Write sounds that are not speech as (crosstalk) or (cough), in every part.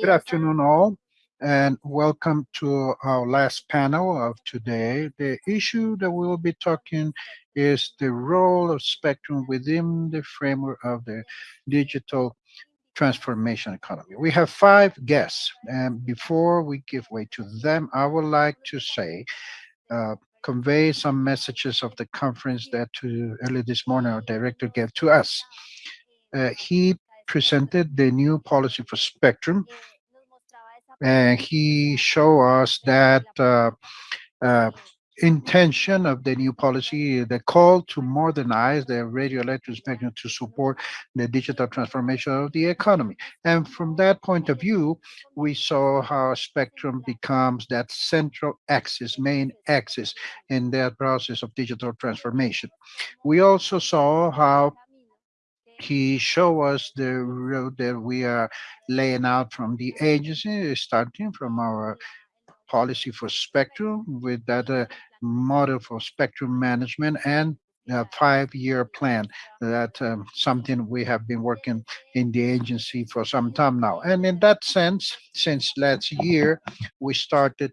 Good afternoon all and welcome to our last panel of today. The issue that we will be talking is the role of spectrum within the framework of the digital transformation economy. We have five guests and before we give way to them, I would like to say, uh, convey some messages of the conference that to, early this morning our director gave to us. Uh, he presented the new policy for spectrum and he showed us that uh, uh, intention of the new policy, the call to modernize the radio electric spectrum to support the digital transformation of the economy. And from that point of view, we saw how spectrum becomes that central axis, main axis in that process of digital transformation. We also saw how he showed us the road that we are laying out from the agency, starting from our policy for spectrum with that uh, model for spectrum management and five-year plan. That um, something we have been working in the agency for some time now. And in that sense, since last year, we started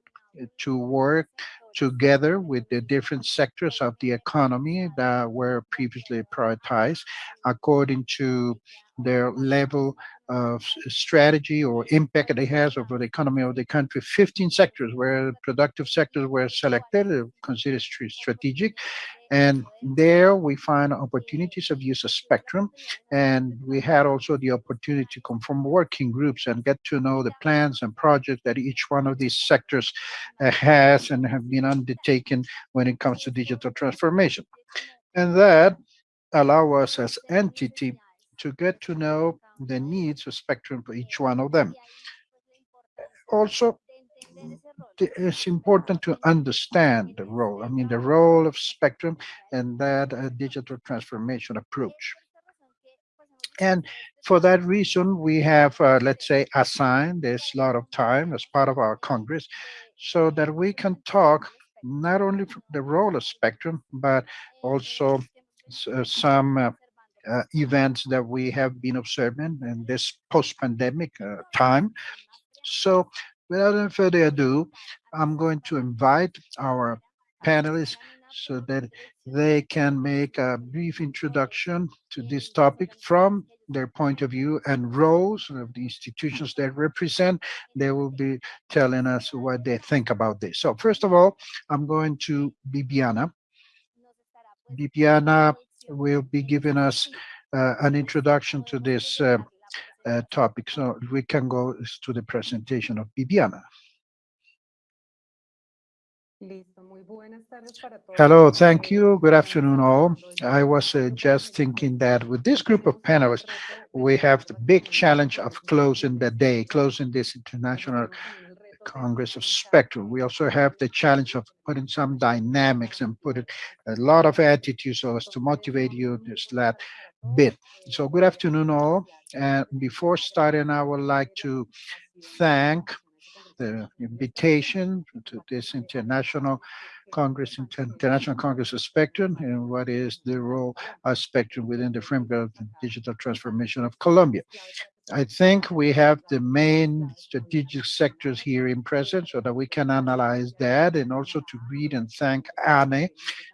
to work together with the different sectors of the economy that were previously prioritized according to their level of strategy or impact it has over the economy of the country. 15 sectors where productive sectors were selected, considered strategic, and there we find opportunities of use of spectrum. And we had also the opportunity to conform working groups and get to know the plans and projects that each one of these sectors uh, has and have been undertaken when it comes to digital transformation. And that allow us as entity to get to know the needs of spectrum for each one of them. Also, it's important to understand the role, I mean, the role of spectrum and that uh, digital transformation approach. And for that reason, we have, uh, let's say, assigned this lot of time as part of our Congress so that we can talk not only the role of spectrum, but also uh, some uh, uh, events that we have been observing in this post-pandemic uh, time. So without any further ado, I'm going to invite our panelists so that they can make a brief introduction to this topic from their point of view and roles of the institutions they represent. They will be telling us what they think about this. So first of all, I'm going to Bibiana. Bibiana will be giving us uh, an introduction to this uh, uh, topic. So we can go to the presentation of Bibiana. Hello, thank you. Good afternoon, all. I was uh, just thinking that with this group of panelists, we have the big challenge of closing the day, closing this international Congress of Spectrum. We also have the challenge of putting some dynamics and putting a lot of attitude so as to motivate you this last bit. So good afternoon all. And before starting, I would like to thank the invitation to this international Congress, International Congress of Spectrum, and what is the role of Spectrum within the framework of the digital transformation of Colombia. I think we have the main strategic sectors here in present so that we can analyze that and also to read and thank ANE,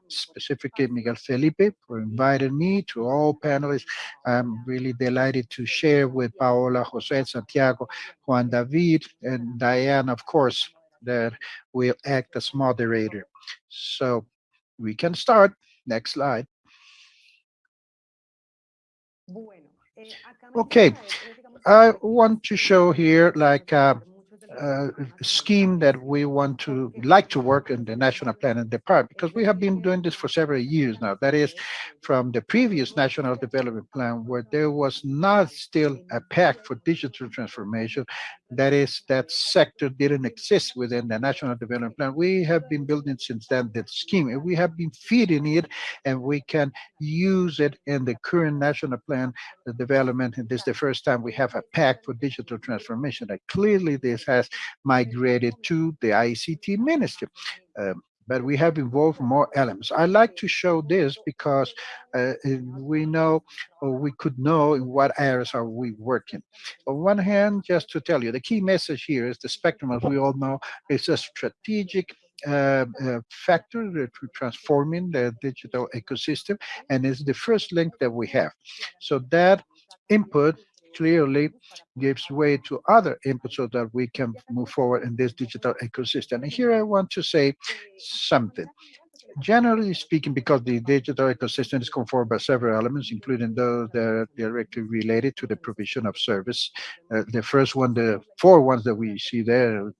specifically Miguel Felipe for inviting me to all panelists. I'm really delighted to share with Paola, Jose, Santiago, Juan David, and Diane, of course, that will act as moderator. So we can start. Next slide. Okay, I want to show here like a, a, scheme that we want to like to work in the national plan and depart because we have been doing this for several years now. That is from the previous national development plan where there was not still a pact for digital transformation. That is that sector didn't exist within the national development plan. We have been building since then that scheme and we have been feeding it and we can use it in the current national plan the development. And this is the first time we have a pact for digital transformation. That clearly this has migrated to the ict ministry um, but we have involved more elements. I like to show this because uh, we know or we could know in what areas are we working. On one hand, just to tell you, the key message here is the spectrum, as we all know, is a strategic uh, uh, factor to transforming the digital ecosystem and is the first link that we have. So that input clearly gives way to other inputs so that we can move forward in this digital ecosystem. And here I want to say something generally speaking, because the digital ecosystem is conformed by several elements, including those that are directly related to the provision of service. Uh, the first one, the four ones that we see there,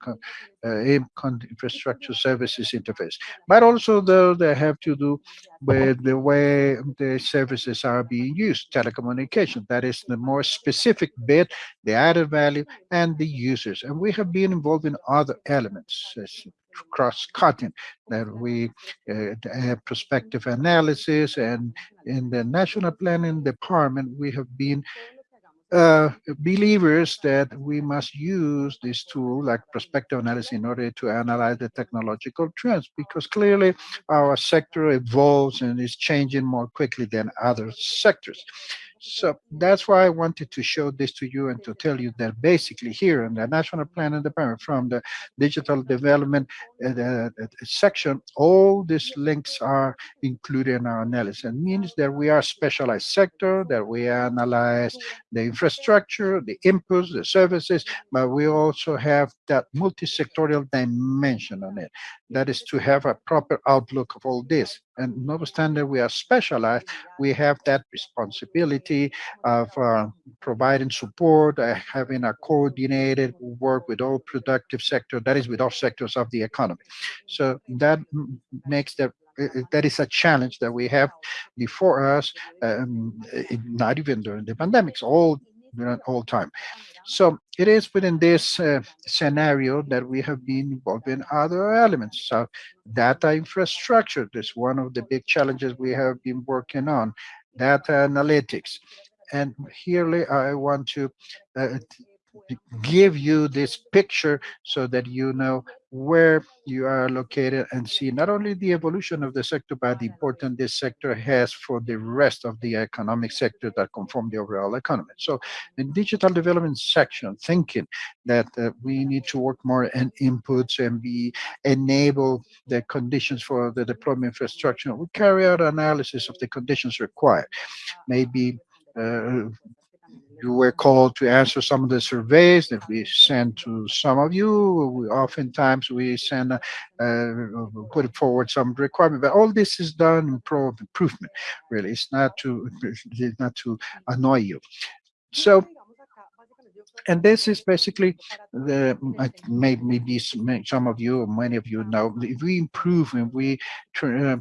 uh, infrastructure services interface, but also those that have to do with the way the services are being used, telecommunication. That is the more specific bit, the added value, and the users. And we have been involved in other elements, cross-cutting that we uh, have prospective analysis and in the national planning department we have been uh, believers that we must use this tool like prospective analysis in order to analyze the technological trends because clearly our sector evolves and is changing more quickly than other sectors. So that's why I wanted to show this to you and to tell you that basically here in the National Planning Department from the digital development uh, the, section, all these links are included in our analysis. It means that we are specialized sector, that we analyze the infrastructure, the inputs, the services, but we also have that multi-sectorial dimension on it. That is to have a proper outlook of all this. And notwithstanding we are specialized, we have that responsibility of uh, providing support, uh, having a coordinated work with all productive sector, that is with all sectors of the economy. So that makes that that is a challenge that we have before us, um, not even during the pandemics, all all time. So it is within this uh, scenario that we have been involved in other elements. So data infrastructure is one of the big challenges we have been working on, data analytics. And here I want to uh, give you this picture so that you know where you are located and see not only the evolution of the sector, but the importance this sector has for the rest of the economic sector that conform the overall economy. So in digital development section, thinking that uh, we need to work more in inputs and be enable the conditions for the deployment infrastructure, we carry out analysis of the conditions required. Maybe uh, you were called to answer some of the surveys that we send to some of you. We, oftentimes we send, uh, put forward some requirement, but all this is done in pro improvement. Really, it's not to, it's (laughs) not to annoy you. So and this is basically the maybe some of you or many of you know if we improve and we uh,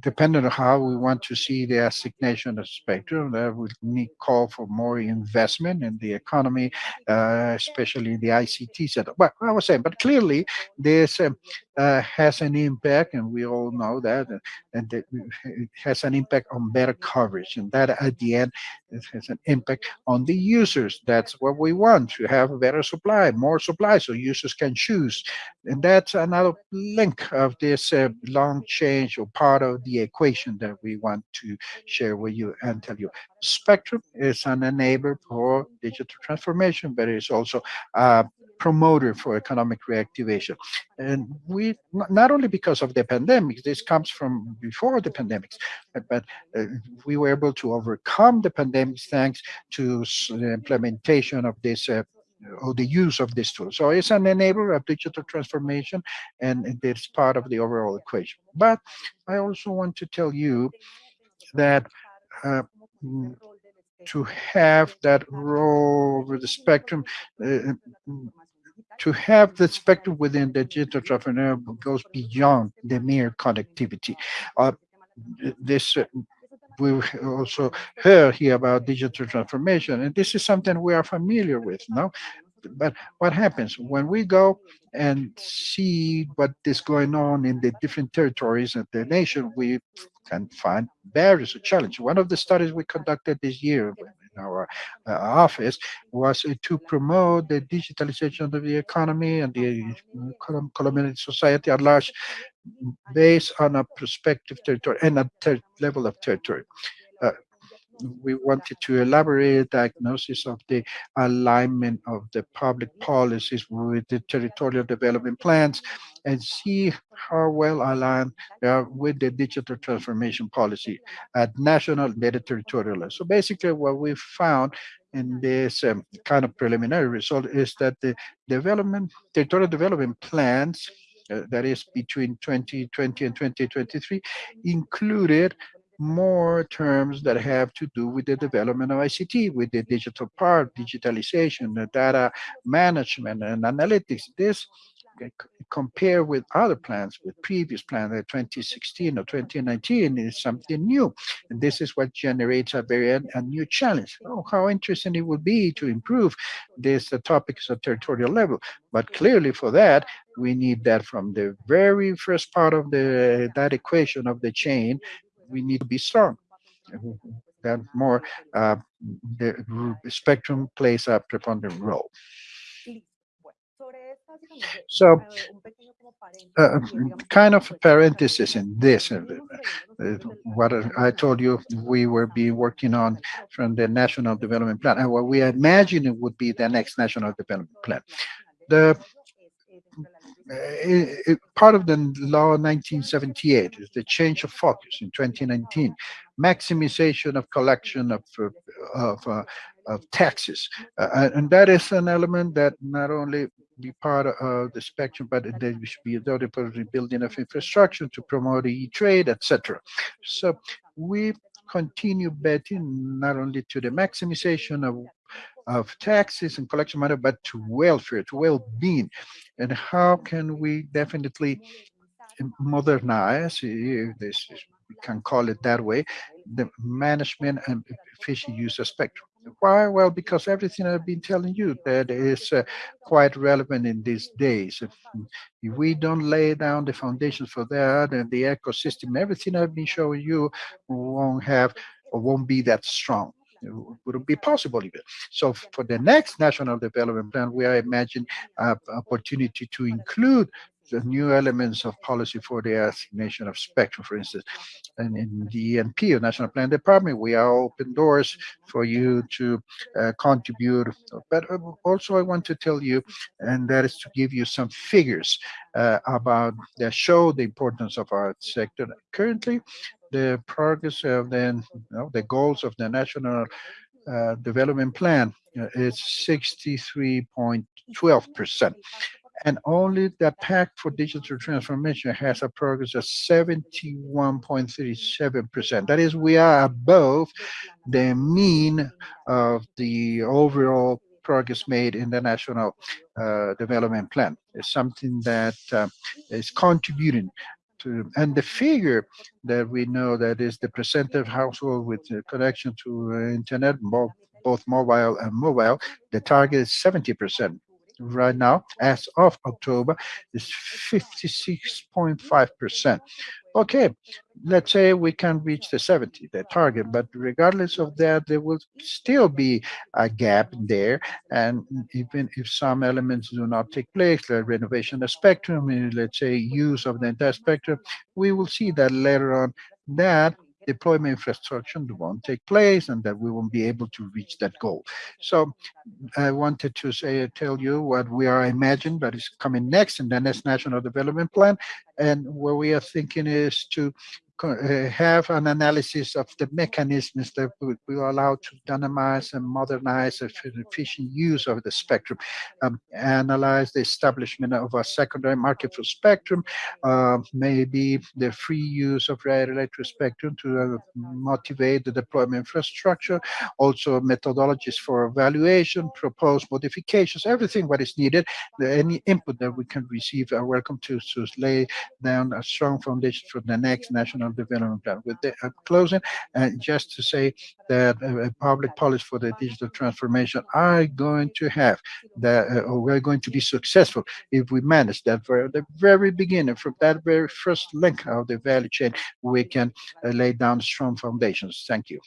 depending on how we want to see the assignation of spectrum that would need call for more investment in the economy uh, especially in the ict sector well i was saying but clearly this um, uh, has an impact, and we all know that, and it has an impact on better coverage, and that at the end it has an impact on the users. That's what we want to have a better supply, more supply, so users can choose, and that's another link of this uh, long change or part of the equation that we want to share with you and tell you. Spectrum is an enabler for digital transformation, but it's also a promoter for economic reactivation. And we, not only because of the pandemic, this comes from before the pandemics, but, but uh, we were able to overcome the pandemic thanks to the implementation of this uh, or the use of this tool. So it's an enabler of digital transformation and it's part of the overall equation. But I also want to tell you that uh, to have that role over the spectrum, uh, to have the spectrum within the digital traffic goes beyond the mere connectivity. Uh, this uh, we also heard here about digital transformation, and this is something we are familiar with, no? But what happens when we go and see what is going on in the different territories of the nation, we can find barriers or challenges. One of the studies we conducted this year in our uh, office was uh, to promote the digitalization of the economy and the Colombian society at large based on a prospective territory and a level of territory. We wanted to elaborate a diagnosis of the alignment of the public policies with the territorial development plans and see how well aligned they are with the digital transformation policy at national and territorial level. So basically what we found in this um, kind of preliminary result is that the development, territorial development plans uh, that is between 2020 and 2023 included more terms that have to do with the development of ICT, with the digital part, digitalization, the data management and analytics. This compare with other plans, with previous plans, like 2016 or 2019 is something new. And this is what generates a very a new challenge. Oh, how interesting it would be to improve this uh, topics at territorial level. But clearly for that, we need that from the very first part of the that equation of the chain we need to be strong. That more, uh, the spectrum plays a preponderant role. So, uh, kind of parenthesis in this, uh, uh, what I told you we were be working on from the National Development Plan, and what we imagine it would be the next National Development Plan. The it, it, part of the law 1978 is the change of focus in 2019, maximization of collection of uh, of, uh, of taxes, uh, and that is an element that not only be part of the spectrum, but there should be a part of the building of infrastructure to promote e-trade, etc. So we continue betting not only to the maximization of of taxes and collection money, but to welfare, to well-being. And how can we definitely modernize, if this we can call it that way, the management and efficient use of spectrum. Why? Well, because everything I've been telling you that is uh, quite relevant in these days. If, if, we don't lay down the foundations for that and the ecosystem, everything I've been showing you won't have or won't be that strong. Wouldn't be possible even. So for the next national development plan, we are imagining opportunity to include the new elements of policy for the assignation of spectrum, for instance. And in the ENP, or National Plan Department, we are open doors for you to uh, contribute. But uh, also I want to tell you, and that is to give you some figures uh, about that show the importance of our sector. Currently, the progress of the, you know, the goals of the national uh, development plan uh, is 63.12%. And only the pact for digital transformation has a progress of 71.37%. That is, we are above the mean of the overall progress made in the national uh, development plan. It's something that uh, is contributing to, and the figure that we know that is the percent of household with connection to uh, internet, both mobile and mobile, the target is 70% right now, as of October, is 56.5%. Okay, let's say we can reach the 70, the target, but regardless of that, there will still be a gap there. And even if some elements do not take place, renovation of spectrum, let's say use of the entire spectrum, we will see that later on that deployment infrastructure won't take place and that we won't be able to reach that goal. So I wanted to say, tell you what we are imagining that is coming next in the next national development plan. And what we are thinking is to have an analysis of the mechanisms that will allow to dynamize and modernize the efficient use of the spectrum, um, analyze the establishment of a secondary market for spectrum, uh, maybe the free use of radio electric spectrum to uh, motivate the deployment infrastructure, also methodologies for evaluation, proposed modifications, everything what is needed, any input that we can receive are welcome to, to lay down a strong foundation for the next national development plan. With the uh, closing, and just to say that uh, public policy for the digital transformation are going to have that, uh, we're going to be successful if we manage that from the very beginning, from that very first link of the value chain, we can uh, lay down strong foundations. Thank you.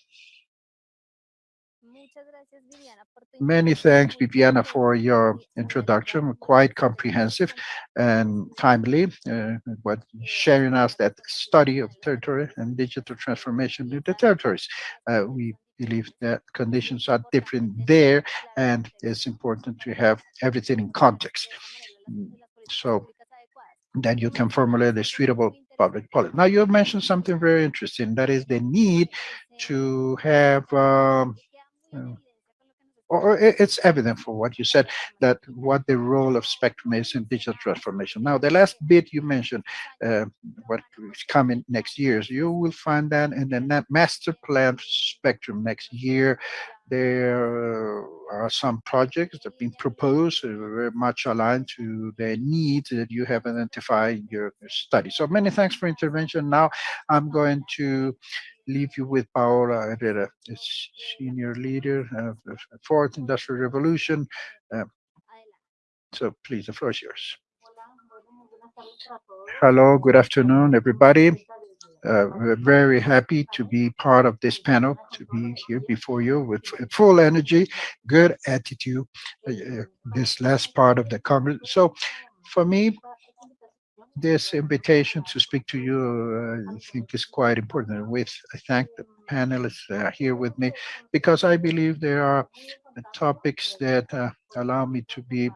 Many thanks, Viviana, for your introduction, quite comprehensive and timely, uh, what sharing us that study of territory and digital transformation in the territories. Uh, we believe that conditions are different there, and it's important to have everything in context. So that you can formulate a suitable public policy. Now, you mentioned something very interesting, that is the need to have um, uh, or it's evident for what you said that what the role of spectrum is in digital transformation. Now, the last bit you mentioned, uh, what is coming next years, you will find that in the master plan spectrum next year. There are some projects that have been proposed, uh, very much aligned to the needs that you have identified in your study. So many thanks for intervention. Now I'm going to leave you with Paola Herrera, senior leader of the fourth industrial revolution. Uh, so please, the floor is yours. Hello, good afternoon, everybody. Uh, we're very happy to be part of this panel, to be here before you with full energy, good attitude, uh, uh this last part of the conference. So for me, this invitation to speak to you, uh, I think is quite important. With I thank the panelists that are here with me because I believe there are topics that uh, allow me to be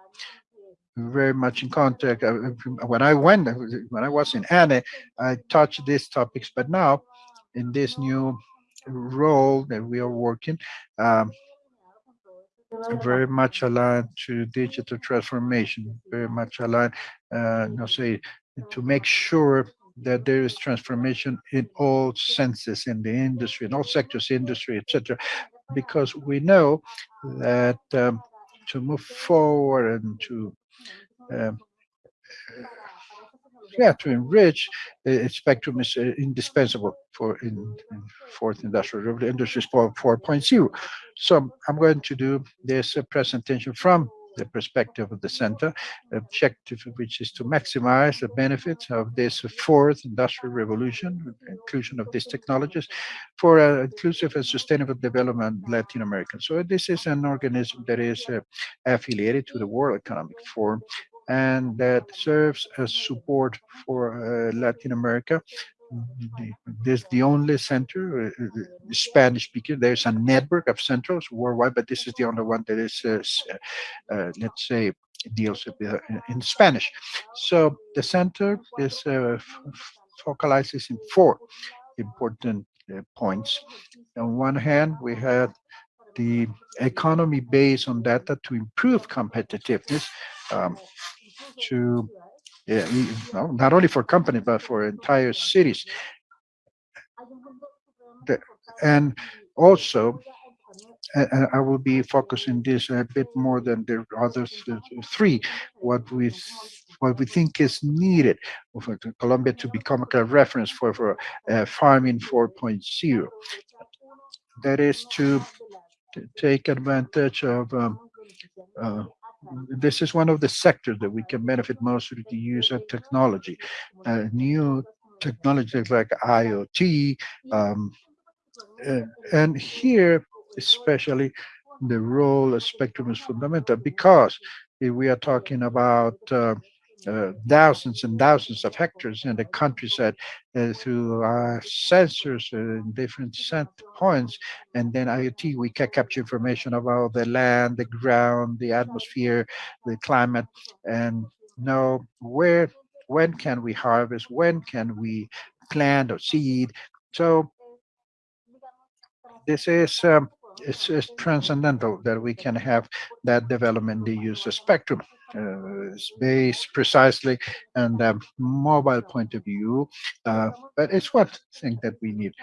very much in contact. Uh, when I went, when I was in ANE, I touched these topics, but now in this new role that we are working, um, very much aligned to digital transformation, very much aligned, uh, you know, say, to make sure that there is transformation in all senses in the industry, in all sectors, industry, etc. Because we know that um, to move forward and to um, yeah, to enrich uh, spectrum is uh, indispensable for in, in fourth industrial revolution, industry 4.0. So I'm going to do this presentation from the perspective of the center, objective which is to maximize the benefits of this fourth industrial revolution, inclusion of these technologies for uh, inclusive and sustainable development Latin American. So this is an organism that is uh, affiliated to the World Economic Forum and that serves as support for uh, Latin America this is the only center uh, uh spanish speaking there's a network of centers worldwide but this is the only one that is uh, uh, let's say deals with, uh, in spanish. So the center is uh, focalizes in four important points. On one hand we have the economy based on data to improve competitiveness um, to yeah, not only for company, but for entire cities. And also, uh, I will be focusing this a bit more than the other three, what we what we think is needed for Colombia to become a reference for, for uh, farming 4.0. That is to take advantage of um, uh, this is one of the sectors that we can benefit most with the use of technology. Uh, new technologies like IoT, um, uh, and here especially the role of spectrum is fundamental because we are talking about uh, uh, thousands and thousands of hectares in the countryside uh, through our sensors in different set points. And then IoT, we can capture information about the land, the ground, the atmosphere, the climate, and know where, when can we harvest, when can we plant or seed. So this is um, it's, it's transcendental that we can have that development, the use of spectrum uh, based precisely and um, mobile point of view, uh, but it's one thing that we need.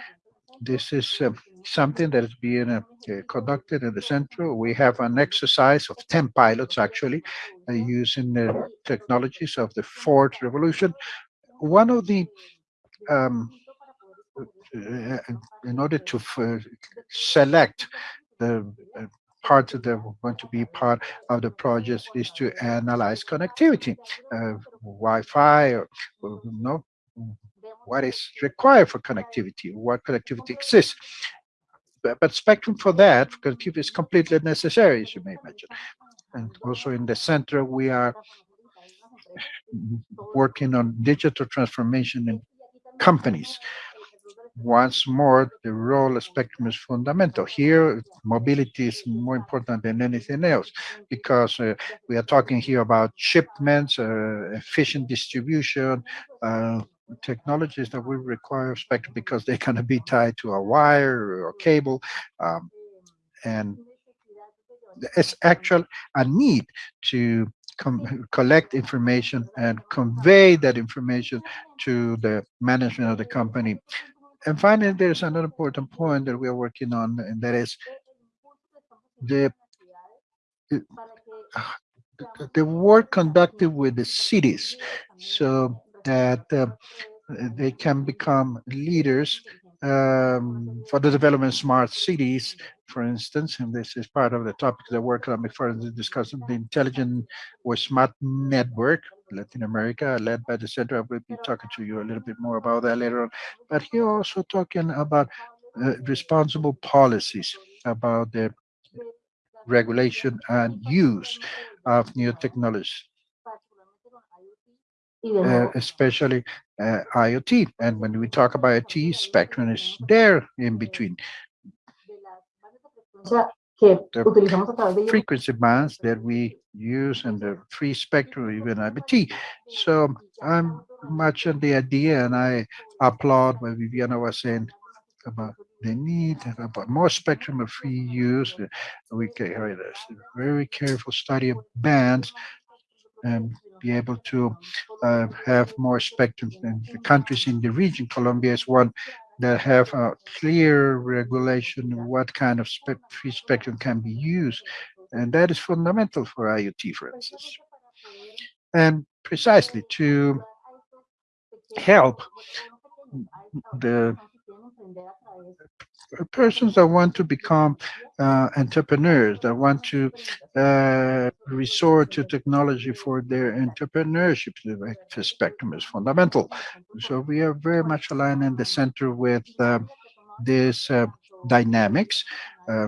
This is uh, something that is being uh, conducted in the center. We have an exercise of 10 pilots actually uh, using the technologies of the fourth revolution. One of the um, in order to select the part that going to be part of the project is to analyze connectivity, uh, Wi-Fi, or, or you know, what is required for connectivity, what connectivity exists. but, but spectrum for that, connectivity is completely necessary, as you may imagine. And also in the center, we are working on digital transformation in companies. Once more, the role of spectrum is fundamental. Here, mobility is more important than anything else because uh, we are talking here about shipments, uh, efficient distribution, uh, technologies that will require spectrum because they're going to be tied to a wire or cable. Um, and it's actually a need to collect information and convey that information to the management of the company. And finally, there's another important point that we are working on, and that is the the work conducted with the cities so that uh, they can become leaders um, for the development smart cities, for instance, and this is part of the topic that going to further discussing, the intelligent or smart network, Latin America, led by the center. I will be talking to you a little bit more about that later on. But here also talking about uh, responsible policies, about the regulation and use of new technologies uh, especially uh, IoT. And when we talk about IoT, spectrum is there in between. The frequency bands that we use and the free spectrum, even IoT. So I'm much on the idea, and I applaud what Viviana was saying about the need about more spectrum of free use. We can very careful study of bands and be able to uh, have more spectrum. And the countries in the region, Colombia is one that have a clear regulation of what kind of spe free spectrum can be used. And that is fundamental for IoT, for instance. And precisely to help the persons that want to become uh, entrepreneurs, that want to uh, resort to technology for their entrepreneurship. Spectrum is fundamental. So we are very much aligned in the center with uh, this uh, dynamics. Uh,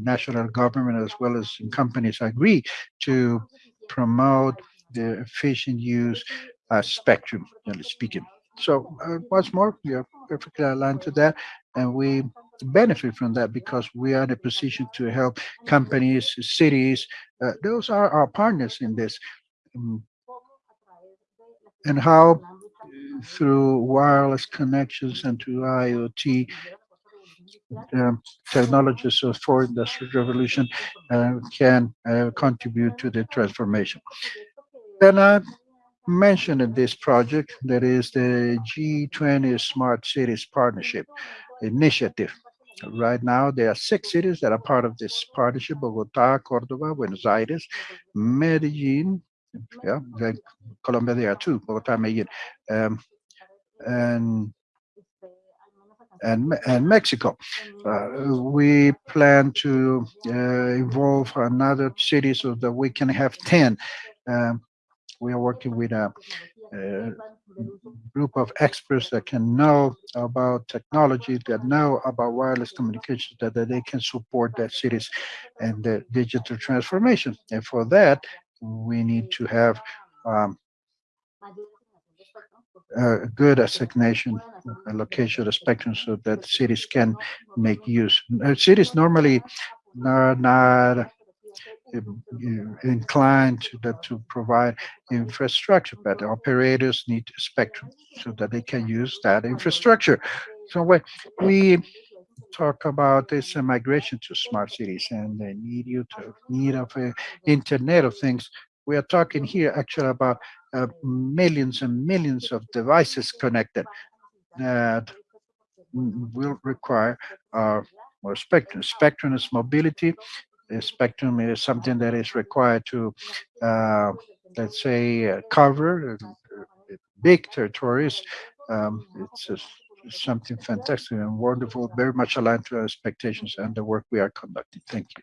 national government as well as companies agree to promote the efficient use of spectrum, generally speaking. So uh, once more, we are perfectly aligned to that, and we benefit from that because we are in a position to help companies, cities. Uh, those are our partners in this. Um, and how through wireless connections and through IoT um, technologies of industrial revolution uh, can uh, contribute to the transformation. Then I mentioned in this project that is the G20 Smart Cities Partnership Initiative. Right now, there are six cities that are part of this partnership, Bogota, Cordoba, Buenos Aires, Medellin, yeah, Colombia, there are two, Bogota, Medellin, um, and and, and Mexico. Uh, we plan to uh, involve another city so that we can have 10. Um, we are working with a, a group of experts that can know about technology, that know about wireless communications, that, that they can support their cities and the digital transformation. And for that, we need to have um, a good assignation, allocation of the spectrum so that cities can make use. Cities normally are not inclined to, to provide infrastructure, but operators need spectrum so that they can use that infrastructure. So when we talk about this migration to smart cities and the need you to need of uh, Internet of Things, we are talking here actually about uh, millions and millions of devices connected that will require uh, more spectrum. Spectrum is mobility, spectrum is something that is required to, uh, let's say, uh, cover uh, big territories. Um, it's just something fantastic and wonderful, very much aligned to our expectations and the work we are conducting. Thank you.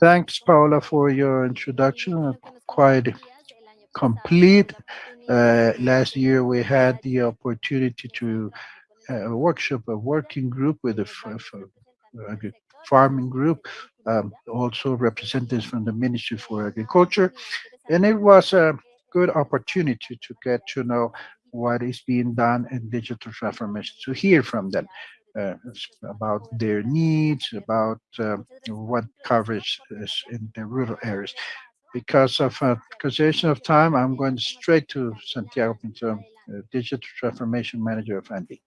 Thanks, Paola, for your introduction. Quite complete. Uh, last year, we had the opportunity to a workshop, a working group with a farming group, um, also representatives from the Ministry for Agriculture. And it was a good opportunity to get to know what is being done in digital transformation, to hear from them uh, about their needs, about uh, what coverage is in the rural areas. Because of uh, conservation of time, I'm going straight to Santiago Pinto, uh, Digital Transformation Manager of ANDI.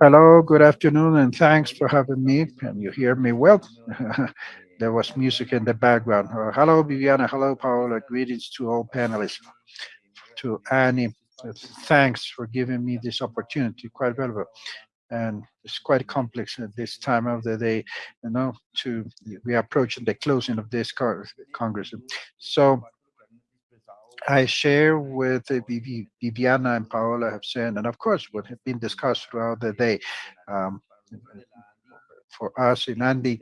Hello, good afternoon, and thanks for having me. Can you hear me well? (laughs) there was music in the background. Uh, hello, Viviana. Hello, Paola. Greetings to all panelists. To ANE, uh, thanks for giving me this opportunity, quite valuable. And it's quite complex at this time of the day, you know, to, we are approaching the closing of this Congress. So I share with Viviana and Paola have said, and of course what have been discussed throughout the day. Um, for us in ANDI,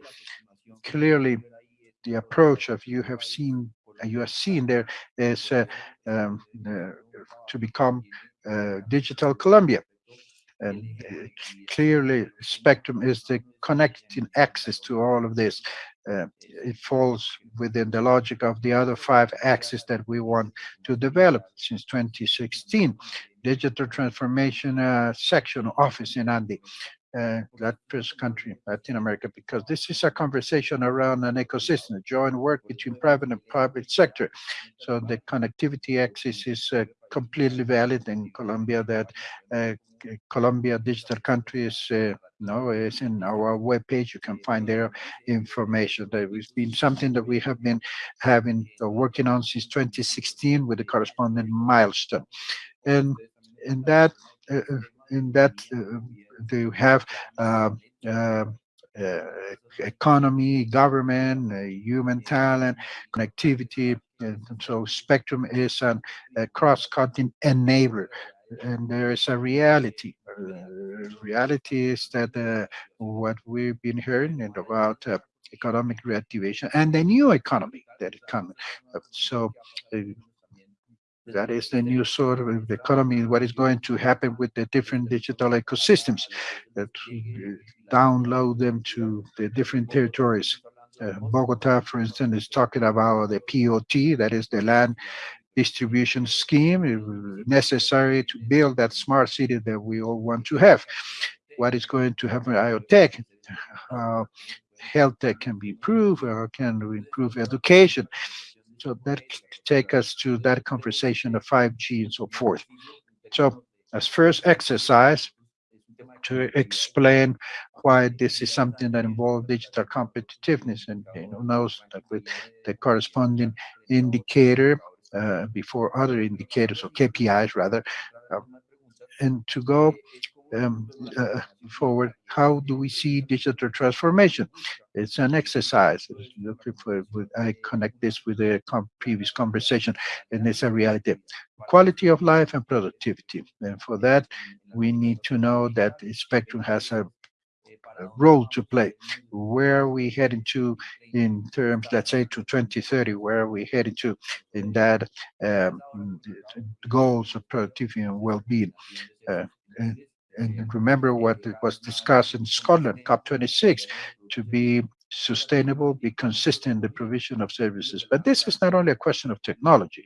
clearly the approach of you have seen, you have seen there is uh, um, uh, to become uh, digital Colombia. And clearly spectrum is the connecting access to all of this. Uh, it falls within the logic of the other five axes that we want to develop. Since 2016. Digital transformation uh, section office in ANDI, uh, first country, Latin America, because this is a conversation around an ecosystem, a joint work between private and public sector. So the connectivity axis is uh, completely valid in Colombia that uh, Colombia digital country is uh, no, it's in our webpage. You can find their information. That has been something that we have been having uh, working on since 2016 with the corresponding milestone. And in that, uh, uh in that, uh, they have uh, uh, economy, government, human talent, connectivity. And so Spectrum is a cross-cutting enabler and there is a reality. Uh, reality is that uh, what we've been hearing about uh, economic reactivation and the new economy that is coming. So uh, that is the new sort of economy, what is going to happen with the different digital ecosystems that uh, download them to the different territories. Uh, Bogota, for instance, is talking about the POT, that is the land distribution scheme necessary to build that smart city that we all want to have. What is going to happen with IoTech? How health tech can be improved or can we improve education? So that take us to that conversation of 5G and so forth. So as first exercise, to explain why this is something that involves digital competitiveness and you know, knows that with the corresponding indicator uh, before other indicators or KPIs rather, um, and to go um, uh, forward, how do we see digital transformation? It's an exercise. Looking for, I connect this with the previous conversation, and it's a reality. Quality of life and productivity. And for that, we need to know that spectrum has a role to play. Where are we heading to in terms, let's say, to 2030? Where are we heading to in that um, goals of productivity and well-being? Uh, and, and remember what was discussed in Scotland, COP26, to be sustainable, be consistent in the provision of services. But this is not only a question of technology.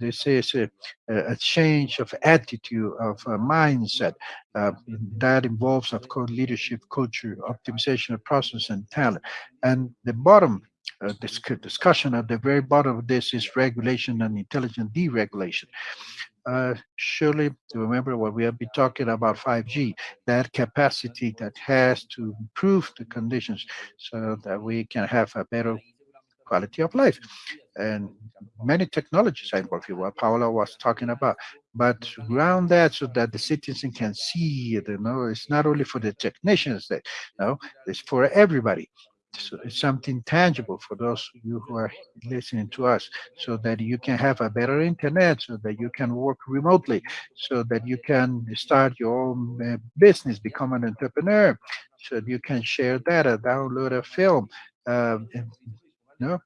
This is a, a change of attitude, of mindset. Uh, that involves, of course, leadership, culture, optimization of process, and talent. And the bottom uh, discussion at the very bottom of this is regulation and intelligent deregulation uh, surely remember what we have been talking about 5G, that capacity that has to improve the conditions so that we can have a better quality of life. And many technologies I here, what Paola was talking about, but ground that so that the citizen can see it, you know, it's not only for the technicians that, you know, it's for everybody something tangible for those of you who are listening to us so that you can have a better internet so that you can work remotely so that you can start your own uh, business become an entrepreneur so you can share data download a film uh, you know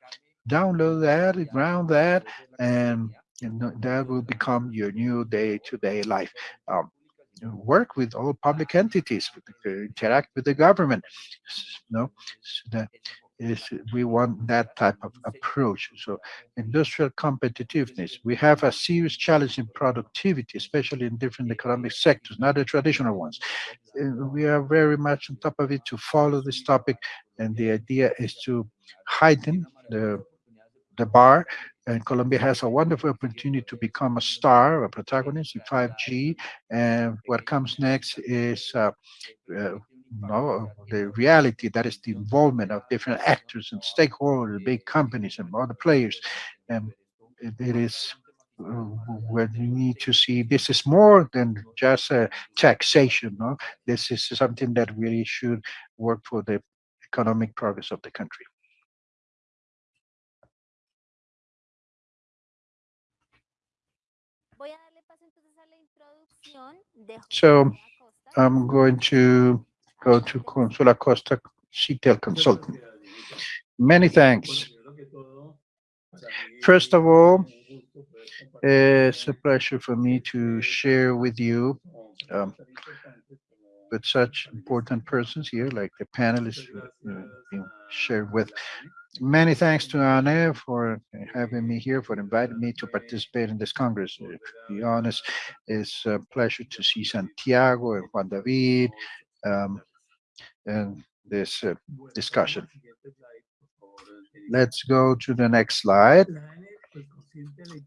download that ground that and that will become your new day-to-day life. Um, work with all public entities, interact with the government. No, so that is we want that type of approach. So industrial competitiveness. We have a serious challenge in productivity, especially in different economic sectors, not the traditional ones. We are very much on top of it to follow this topic, and the idea is to heighten the the bar and Colombia has a wonderful opportunity to become a star, a protagonist in 5G. And what comes next is uh, uh, no, the reality that is the involvement of different actors and stakeholders, big companies and other players. And it, is uh, where you need to see this is more than just a taxation. No, this is something that really should work for the economic progress of the country. Voy a darle paso entonces a la introducción de So, I'm going to go to Consuela Costa, CTEL consultant. Many thanks. First of all, it's a pleasure for me to share with you um, with such important persons here, like the panelists uh, shared with. Many thanks to ANE for having me here, for inviting me to participate in this Congress. To be honest, it's a pleasure to see Santiago and Juan David um, and this uh, discussion. Let's go to the next slide.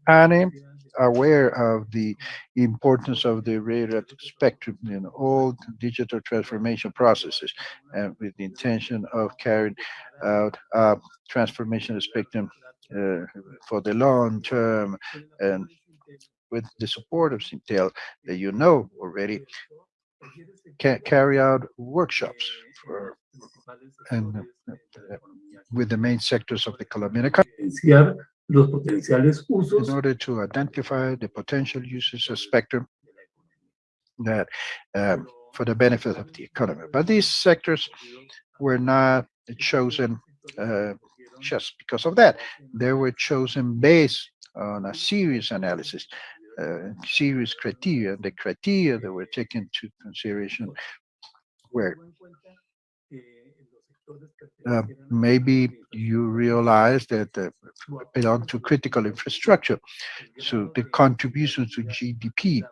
Anne, aware of the importance of the radio spectrum in all digital transformation processes and with the intention of carrying out uh, transformation spectrum uh, for the long term and with the support of CINTEL that you know already can carry out workshops for and uh, with the main sectors of the Colombian economy los potenciales usos in order to identify the potential uses of spectrum that um, for the benefit of the economy. But these sectors were not chosen uh, just because of that. They were chosen based on a serious analysis, uh, serious criteria. The criteria that were taken into consideration were uh, maybe you realize that uh, belong to critical infrastructure. So the contribution to GDP,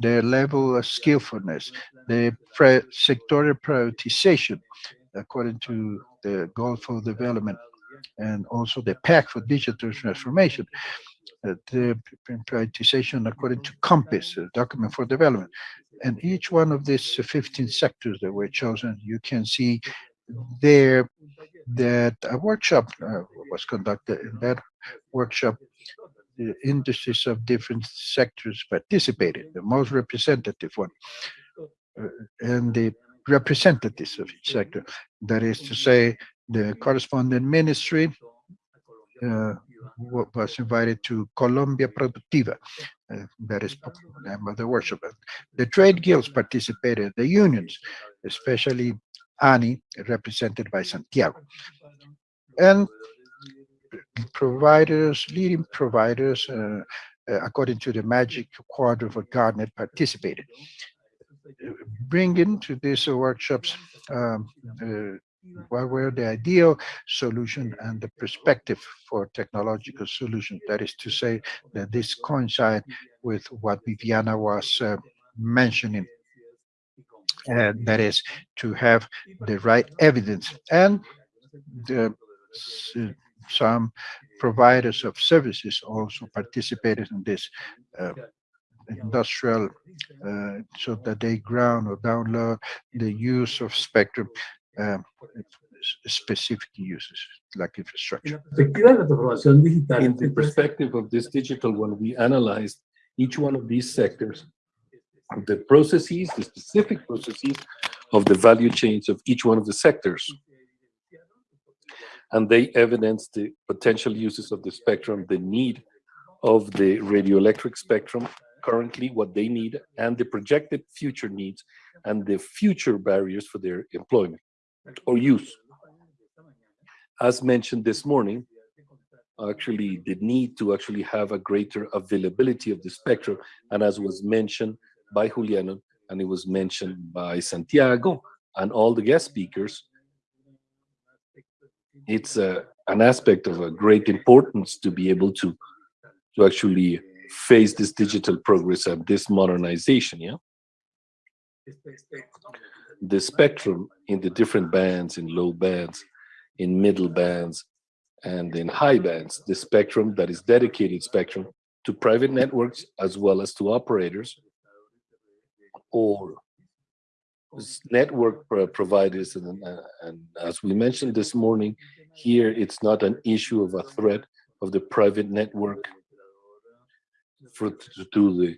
the level of skillfulness, the sectorial prioritization according to the goal for development, and also the pact for digital transformation, uh, the prioritization according to CONPES, uh, document for development. And each one of these 15 sectors that were chosen, you can see there that a workshop uh, was conducted. In that workshop, the industries of different sectors participated, the most representative one, uh, and the representatives of each sector. That is to say, the corresponding ministry uh, was invited to Colombia Productiva. Uh, that is the name of the workshop. The trade guilds participated, the unions, especially ANE, represented by Santiago. And providers, leading providers, uh, uh, according to the Magic Quadrant for Gartner, participated. Bringing to these workshops um, uh, what were the ideal solution and the perspective for technological solution. That is to say that this coincide with what Viviana was uh, mentioning and that is to have the right evidence and the some providers of services also participated in this uh, industrial uh, so that they ground or download the use of spectrum um, specific uses like infrastructure. la perspectiva de la transformación digital. In the perspective of this digital one, we analyzed each one of these sectors, the processes, the specific processes of the value chains of each one of the sectors. And they evidence the potential uses of the spectrum, the need of the radioelectric spectrum, currently what they need, and the projected future needs and the future barriers for their employment or use. As mentioned this morning, actually the need to actually have a greater availability of the spectrum. And as was mentioned by Juliano, and it was mentioned by Santiago and all the guest speakers, it's a, an aspect of a great importance to be able to to actually face this digital progress and this modernization, yeah? The spectrum in the different bands, in low bands, in middle bands, and in high bands, the spectrum that is dedicated spectrum to private networks as well as to operators or network providers. And, uh, and as we mentioned this morning, here it's not an issue of a threat of the private network for to, the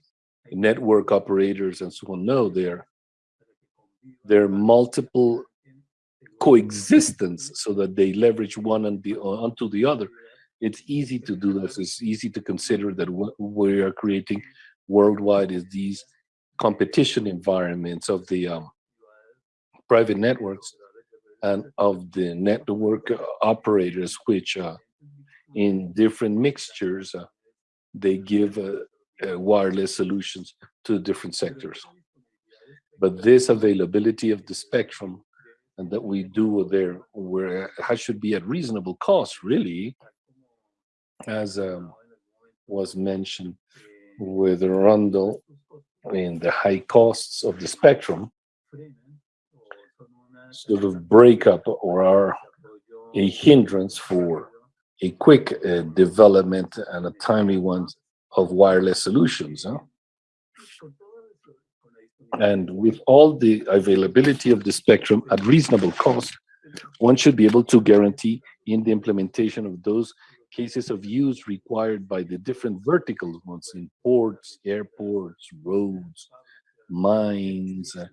network operators and so on. No, there there are multiple coexistence so that they leverage one and the onto the other. It's easy to do this. It's easy to consider that what we are creating worldwide is these competition environments of the um, private networks and of the network operators, which uh, in different mixtures, uh, they give uh, uh, wireless solutions to different sectors. But this availability of the spectrum and that we do there where should be at reasonable cost, really, as um, was mentioned with Rundle in the high costs of the spectrum, sort of break up or are a hindrance for a quick uh, development and a timely one of wireless solutions. huh? And with all the availability of the spectrum at reasonable cost, one should be able to guarantee in the implementation of those cases of use required by the different vertical ones in ports, airports, roads, mines, uh,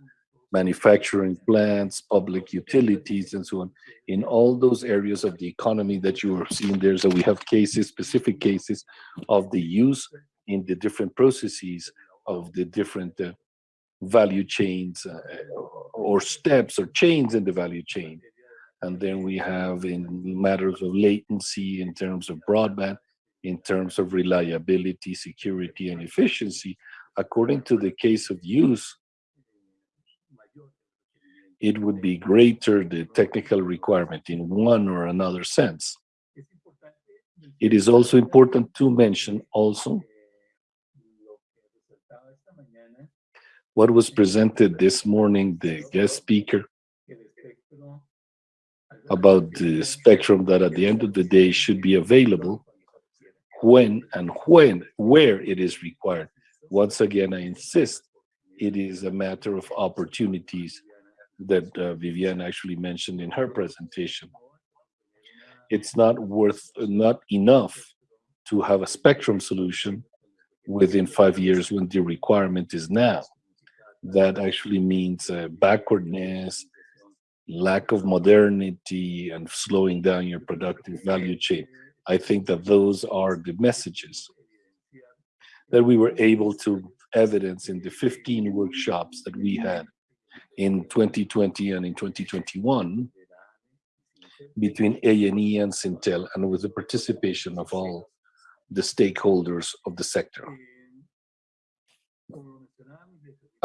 manufacturing plants, public utilities, and so on. In all those areas of the economy that you are seeing there, so we have cases, specific cases of the use in the different processes of the different uh, value chains uh, or steps or chains in the value chain. And then we have in matters of latency, in terms of broadband, in terms of reliability, security, and efficiency, according to the case of use, it would be greater the technical requirement in one or another sense. It is also important to mention also what was presented this morning, the guest speaker, about the spectrum that at the end of the day should be available when and when, where it is required. Once again, I insist, it is a matter of opportunities that uh, Viviane actually mentioned in her presentation. It's not worth, not enough to have a spectrum solution within five years when the requirement is now. That actually means uh, backwardness, lack of modernity, and slowing down your productive value chain. I think that those are the messages that we were able to evidence in the 15 workshops that we had in 2020 and in 2021 between ANE and CINTEL and with the participation of all the stakeholders of the sector.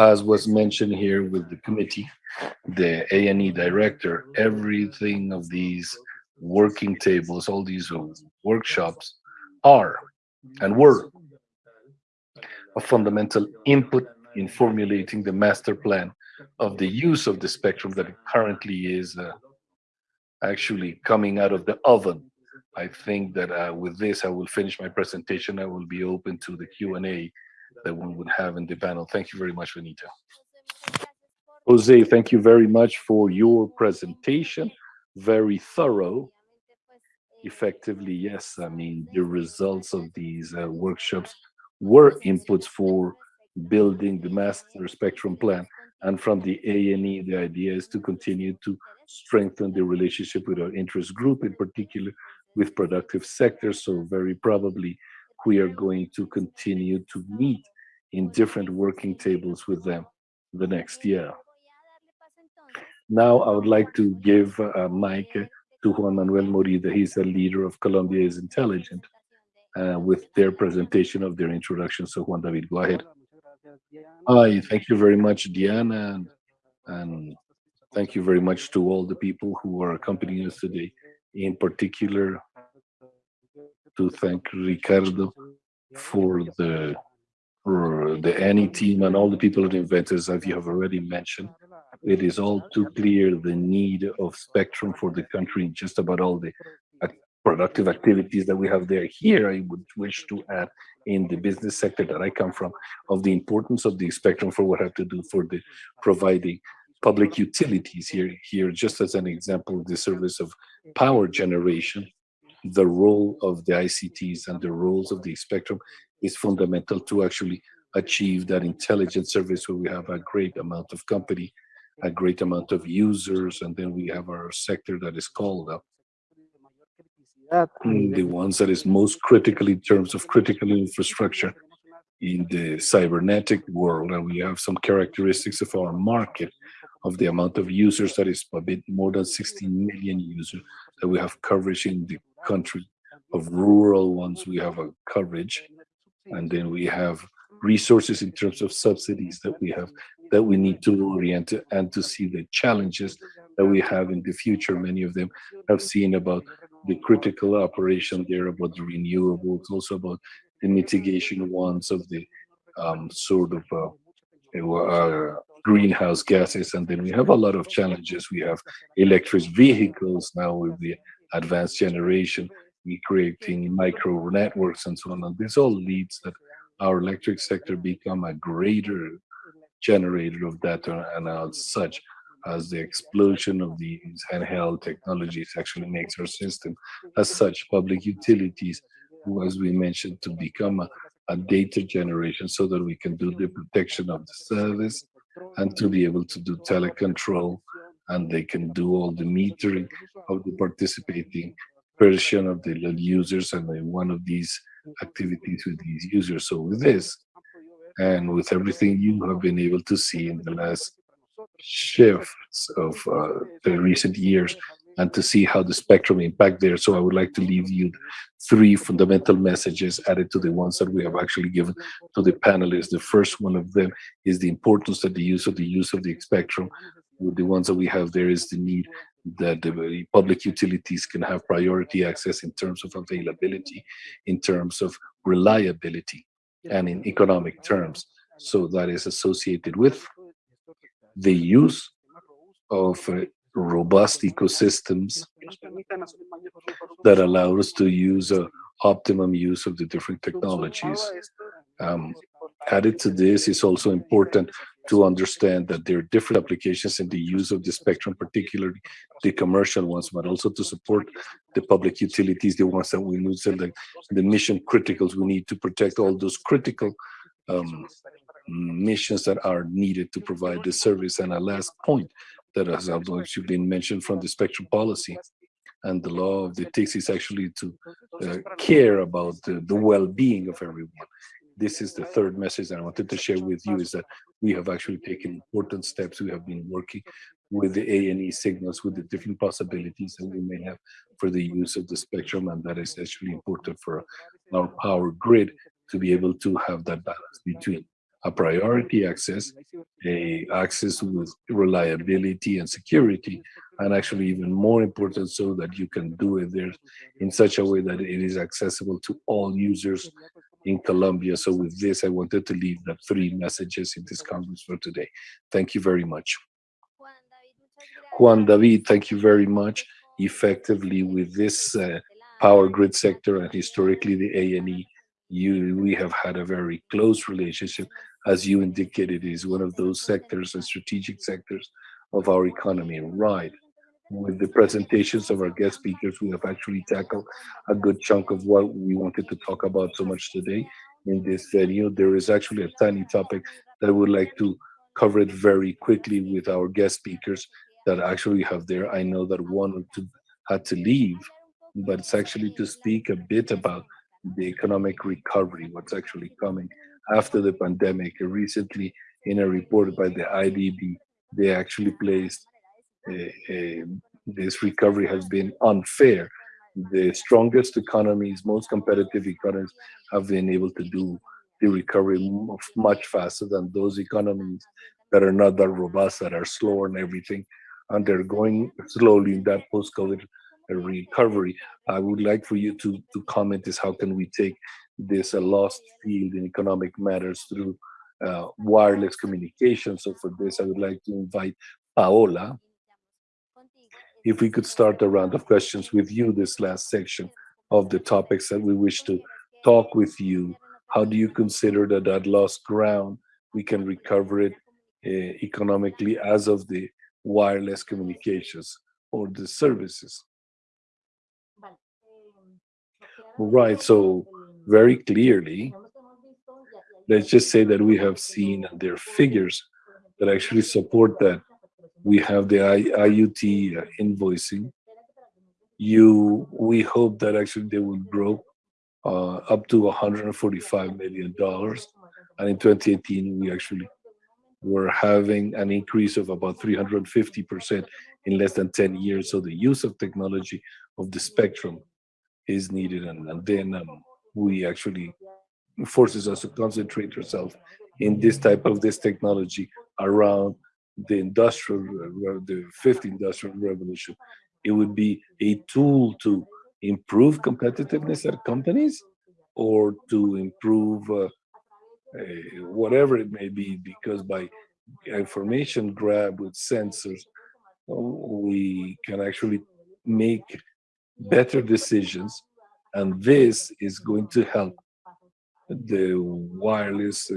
As was mentioned here with the committee, the ANE director, everything of these working tables, all these uh, workshops are and were a fundamental input in formulating the master plan of the use of the spectrum that currently is uh, actually coming out of the oven. I think that uh, with this, I will finish my presentation. I will be open to the Q&A that one would have in the panel. Thank you very much, Benita. Jose, thank you very much for your presentation. Very thorough. Effectively, yes. I mean, the results of these uh, workshops were inputs for building the master spectrum plan. And from the ANE, the idea is to continue to strengthen the relationship with our interest group, in particular with productive sectors. So very probably we are going to continue to meet in different working tables with them the next year. Now I would like to give uh, mic to Juan Manuel Morida. He's the leader of Colombia is Intelligent uh, with their presentation of their introduction. So Juan David, go ahead. Hi, thank you very much, Diana, and, and thank you very much to all the people who are accompanying us today. In particular, to thank Ricardo for the for the ANE team and all the people at Inventors, as you have already mentioned. It is all too clear the need of spectrum for the country, just about all the productive activities that we have there. Here, I would wish to add in the business sector that I come from, of the importance of the spectrum for what I have to do for the providing public utilities here. Here, just as an example, the service of power generation, the role of the ICTs and the roles of the spectrum is fundamental to actually achieve that intelligent service where we have a great amount of company, a great amount of users, and then we have our sector that is called up. mm, The ones that is most critical in terms of critical infrastructure in the cybernetic world, and we have some characteristics of our market of the amount of users that is a bit more than 16 million users we have coverage in the country. Of rural ones, we have a coverage, and then we have resources in terms of subsidies that we have that we need to orient to- and to see the challenges that we have in the future. Many of them have seen about the critical operation there, about the renewables, also about the mitigation ones of the um, sort of uh, uh, greenhouse gases. And then we have a lot of challenges. We have electric vehicles now with the advanced generation, we creating micro networks and so on. And this all leads that our electric sector become a greater generator of data and as such as the explosion of these handheld technologies actually makes our system as such public utilities who as we mentioned to become a, a data generation so that we can do the protection of the service and to be able to do telecontrol and they can do all the metering of the participating version of the users and one of these activities with these users. So with this, and with everything you have been able to see in the last shifts of uh, the recent years and to see how the spectrum impact there. So I would like to leave you three fundamental messages added to the ones that we have actually given to the panelists. The first one of them is the importance that the use of the use of the spectrum. With the ones that we have there is the need that the public utilities can have priority access in terms of availability, in terms of reliability, and in economic terms. So that is associated with the use of uh, robust ecosystems that allow us to use a optimum use of the different technologies. Um, added to this is also important to understand that there are different applications in the use of the spectrum, particularly the commercial ones, but also to support the public utilities, the ones that we use, like the mission criticals. We need to protect all those critical um, missions that are needed to provide the service. And a last point that has actually been mentioned from the spectrum policy and the law of the TICS is actually to uh, care about the, the well-being of everyone. This is the third message that I wanted to share with you is that we have actually taken important steps. We have been working with the ANE signals, with the different possibilities that we may have for the use of the spectrum, and that is actually important for our power grid to be able to have that balance between a priority access, a access with reliability and security, and actually even more important so that you can do it there in such a way that it is accessible to all users in Colombia. So with this, I wanted to leave the three messages in this conference for today. Thank you very much. Juan David, thank you very much. Effectively with this uh, power grid sector and historically the ANE, we have had a very close relationship. As you indicated, is one of those sectors and strategic sectors of our economy, right? With the presentations of our guest speakers, we have actually tackled a good chunk of what we wanted to talk about so much today in this venue. There is actually a tiny topic that I would like to cover it very quickly with our guest speakers that actually have there. I know that one or two had to leave, but it's actually to speak a bit about the economic recovery, what's actually coming after the pandemic. Recently, in a report by the IDB, they actually placed a, a this recovery has been unfair. The strongest economies, most competitive economies have been able to do the recovery much faster than those economies that are not that robust, that are slower and everything. And they're going slowly in that post-COVID recovery. I would like for you to, to comment is how can we take this a lost field in economic matters through uh, wireless communication. So for this, I would like to invite Paola, if we could start a round of questions with you this last section of the topics that we wish to talk with you. How do you consider that that lost ground, we can recover it uh, economically as of the wireless communications or the services? Right, so very clearly, let's just say that we have seen are figures that actually support that. We have the IoT uh, invoicing. You, we hope that actually they will grow uh, up to 145 million dollars, and in 2018 we actually were having an increase of about 350 percent in less than 10 years. So the use of technology of the spectrum is needed, and, and then um, we actually forces us to concentrate ourselves in this type of this technology around the industrial, uh, the fifth industrial revolution. It would be a tool to improve competitiveness at companies or to improve uh, uh, whatever it may be, because by information grab with sensors, uh, we can actually make better decisions. And this is going to help the wireless, uh,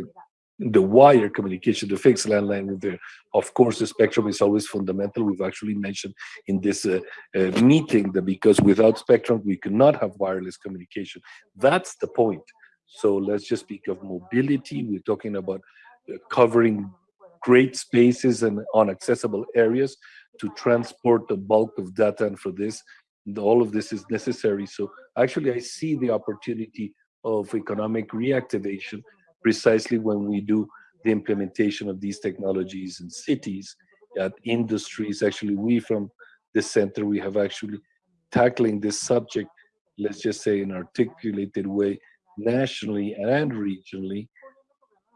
the wire communication, the fixed landline of course, the spectrum is always fundamental. We've actually mentioned in this uh, uh, meeting that because without spectrum, we cannot have wireless communication. That's the point. So let's just speak of mobility. We're talking about uh, covering great spaces and unaccessible areas to transport the bulk of data. And for this, all of this is necessary. So actually, I see the opportunity of economic reactivation precisely when we do the implementation of these technologies in cities, at industries. Actually, we from the center, we have actually tackling this subject, let's just say in articulated way, nationally and regionally,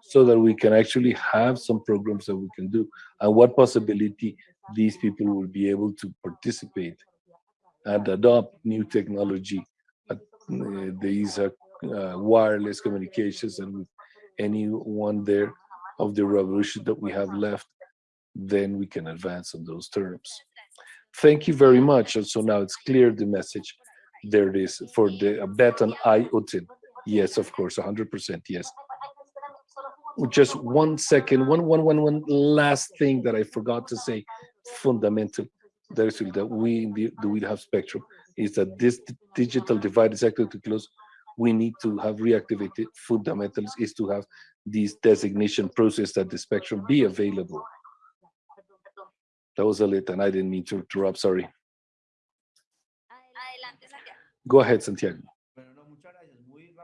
so that we can actually have some programs that we can do and what possibility these people will be able to participate and adopt new technology. Uh, these are uh, wireless communications and with anyone there of the revolution that we have left, then we can advance on those terms. Thank you very much. And so now it's clear the message. There it is for the bet on IoT. Yes, of course, 100%. Yes. Just one second, one, one, one, one last thing that I forgot to say, fundamental. That is that we the, the we have spectrum is that this digital divide is actually to close we need to have reactivated fundamentals is to have this designation process that the spectrum be available. That was a lit and I didn't mean to interrupt, sorry. Go ahead, Santiago.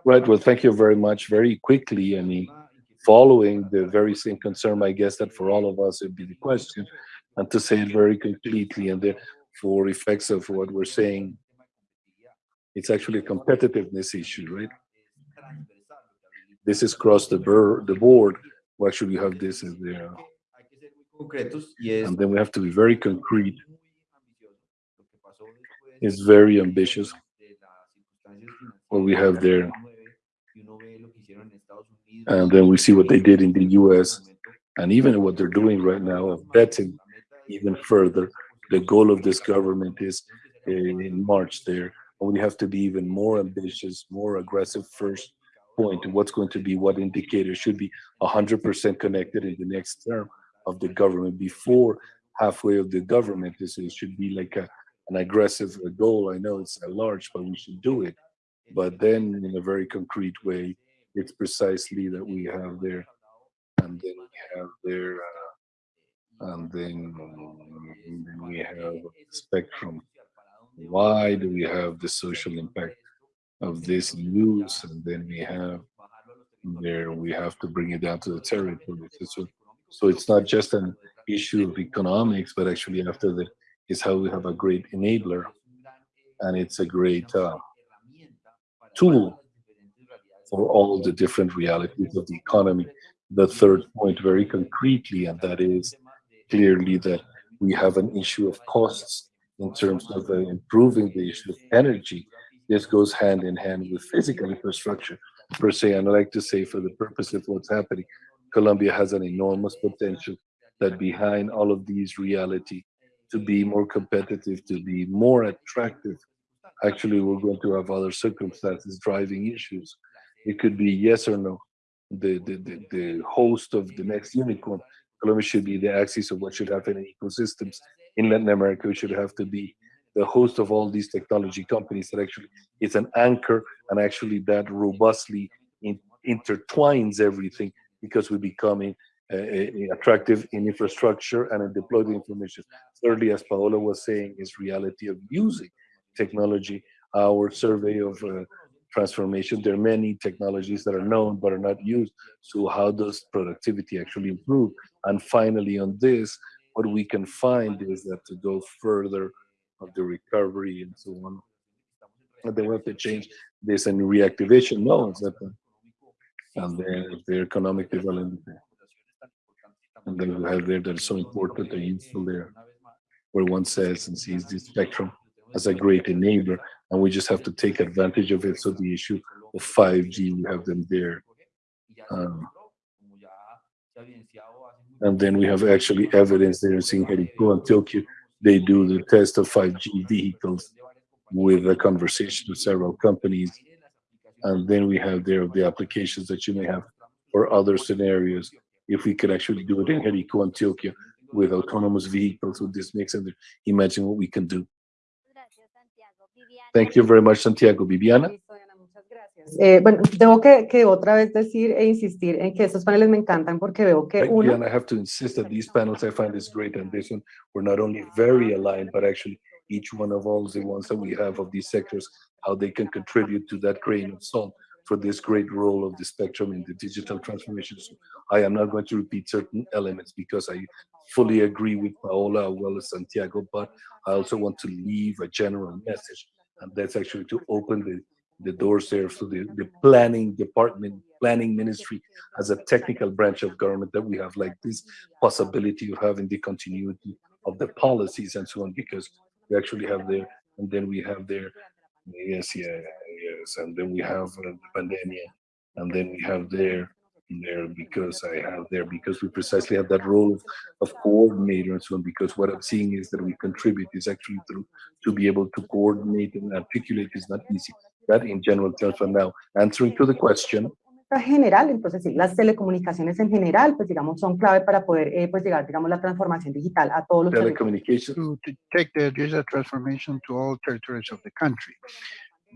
Right, well, thank you very much. Very quickly, I mean, following the very same concern, I guess that for all of us, it'd be the question, and to say it very completely, and then for effects of what we're saying, it's actually a competitiveness issue, right? This is across the, the board. Why should we have this there? Uh, and then we have to be very concrete. It's very ambitious. What we have there. And then we see what they did in the US and even what they're doing right now of betting even further. The goal of this government is uh, in March there we have to be even more ambitious, more aggressive first point. What's going to be what indicator should be 100% connected in the next term of the government before halfway of the government. This it should be like a, an aggressive goal. I know it's a large, but we should do it. But then in a very concrete way, it's precisely that we have there, and then we have there, uh, and then, we have spectrum. Why do we have the social impact of this use and then we have there we have to bring it down to the territory. So, so it's not just an issue of economics but actually after the is how we have a great enabler. And it's a great uh, tool for all the different realities of the economy. The third point very concretely, and that is clearly that we have an issue of costs in terms of uh, improving the issue of energy. This goes hand in hand with physical infrastructure per se. And I like to say for the purpose of what's happening, Colombia has an enormous potential that behind all of these reality to be more competitive, to be more attractive. Actually, we're going to have other circumstances driving issues. It could be yes or no. The, the, the, the host of the next unicorn, Colombia should be the axis of what should happen in ecosystems. In Latin America, we should have to be the host of all these technology companies that actually it's an anchor and actually that robustly in, intertwines everything because we're becoming uh, attractive in infrastructure and in deployed information. Thirdly, as Paola was saying, is reality of using technology. Our survey of uh, transformation, there are many technologies that are known but are not used. So how does productivity actually improve? And finally on this, what we can find is that to go further of the recovery and so on, and they have to change this and reactivation that, and then the economic development. And then we have there that is so important the info there, where one says and sees the spectrum as a great enabler, and we just have to take advantage of it. So the issue of 5G, we have them there. Um, and then we have actually evidence there in Jericho and Tokyo. They do the test of 5G vehicles with a conversation with several companies. And then we have there the applications that you may have for other scenarios. If we could actually do it in Jericho and Tokyo with autonomous vehicles with this mix, and imagine what we can do. Viviana. Thank you very much, Santiago. Viviana? Listo, muchas gracias. Eh, bueno, tengo que, que otra vez decir e insistir en que estos paneles me encantan porque veo que Right, uno, and I have to insist that these panels, I find is great, and this one, we're not only very aligned, but actually each one of all the ones that we have of these sectors, how they can contribute to that grain of salt for this great role of the spectrum in the digital transformation. So I am not going to repeat certain elements because I fully agree with Paola as well as Santiago, but I also want to leave a general message, and that's actually to open the the doors there for the, the planning department, planning ministry as a technical branch of government that we have like this possibility of having the continuity of the policies and so on, because we actually have there, and then we have there, yes, yeah, yes, and then we have uh, the pandemic, and then we have there, there because I have there, because we precisely have that role of, of coordinator and so on, because what I'm seeing is that we contribute is actually through to be able to coordinate and articulate is not easy. That in general terms, for now, answering to the question, general, entonces sí, las telecomunicaciones en general, pues digamos, son clave para poder eh, pues llegar, digamos, la transformación digital a todos los territorios. telecommunications, to, to take the digital transformation to all territories of the country.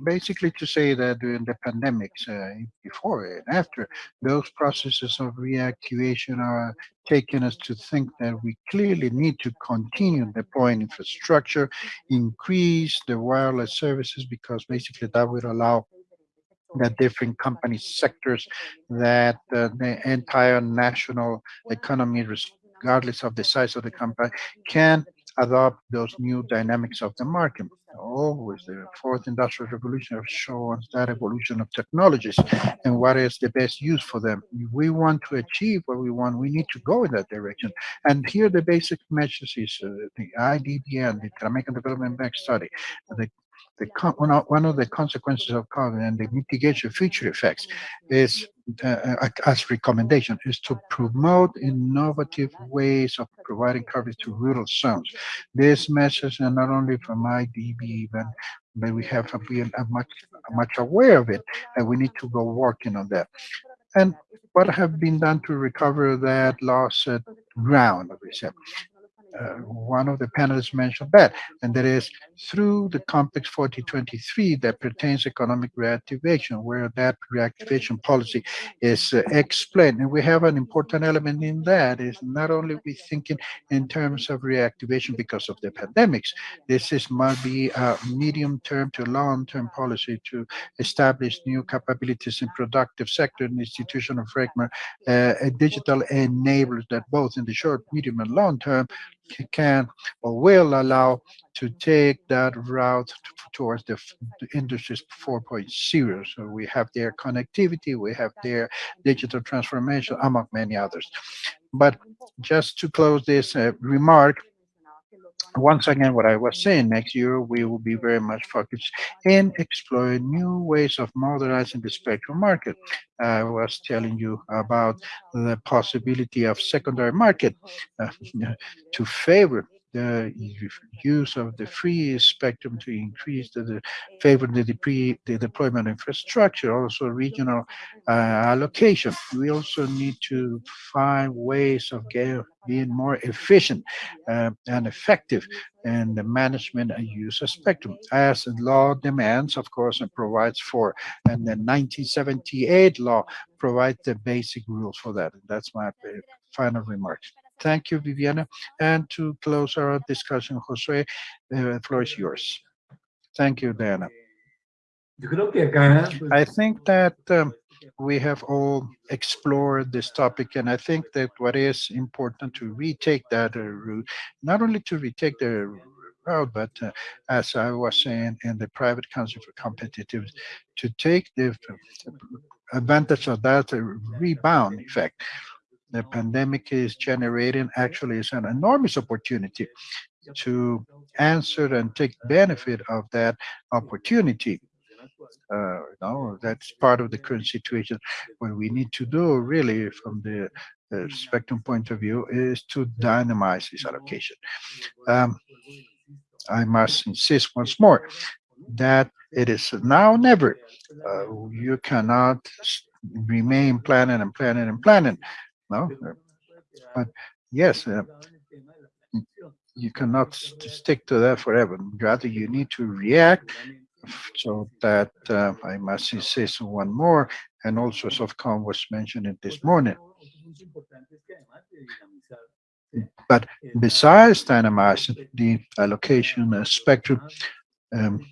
Basically to say that during the pandemics, uh, before and after, those processes of reactivation are taking us to think that we clearly need to continue deploying infrastructure, increase the wireless services, because basically that would allow the different company sectors that uh, the entire national economy, regardless of the size of the company, can adopt those new dynamics of the market. Always the fourth industrial revolution has shown that evolution of technologies and what is the best use for them. If we want to achieve what we want, we need to go in that direction. And here the basic message is uh, the IDBN, the American Development Bank study, the the con- one of, one of the consequences of COVID and the mitigation future effects is uh, uh, as recommendation is to promote innovative ways of providing coverage to rural zones. This message, and not only from IDB, but, but we have been much much aware of it, and we need to go working on that. And what have been done to recover that lost uh, ground, we said uh, one of the panelists mentioned that, and that is through the CONPES 4023 that pertains economic reactivation, where that reactivation policy is uh, explained. And we have an important element in that is not only we thinking in terms of reactivation because of the pandemics, this is might be a medium-term to long-term policy to establish new capabilities in productive sector and institutional framework, uh, digital enablers that both in the short, medium, and long term can or will allow to take that route towards the, the industries 4.0. So we have their connectivity, we have their digital transformation, among many others. But just to close this uh, remark, once again, what I was saying, next year we will be very much focused in exploring new ways of modernizing the spectrum market. I was telling you about the possibility of secondary market uh, (laughs) to favor the use of the free spectrum to increase the, the favor the, the deployment infrastructure, also regional uh, allocation. We also need to find ways of get, being more efficient uh, and effective in the management and use of spectrum, as the law demands, of course, and provides for. And the 1978 law provides the basic rules for that. And that's my uh, final remarks. Thank you, Viviana. And to close our discussion, José, the floor is yours. Thank you, Diana. Yo creo que acá, pues, I think that um, we have all explored this topic, and I think that what is important to retake that uh, route, not only to retake the route, but uh, as I was saying in the private council for competitiveness, to take the advantage of that uh, rebound effect. The pandemic is generating actually is an enormous opportunity to answer and take benefit of that opportunity uh, no, that's part of the current situation. What we need to do really from the uh, spectrum point of view is to dynamize this allocation. Um, I must insist once more that it is now never. Uh, you cannot remain planning and planning and planning. No, Uh, but yes, uh, you cannot st- stick to that forever. Rather, you need to react so that uh, I must insist on one more, and also Sofcom was mentioning this morning. But Besides dynamizing the allocation uh, spectrum, um,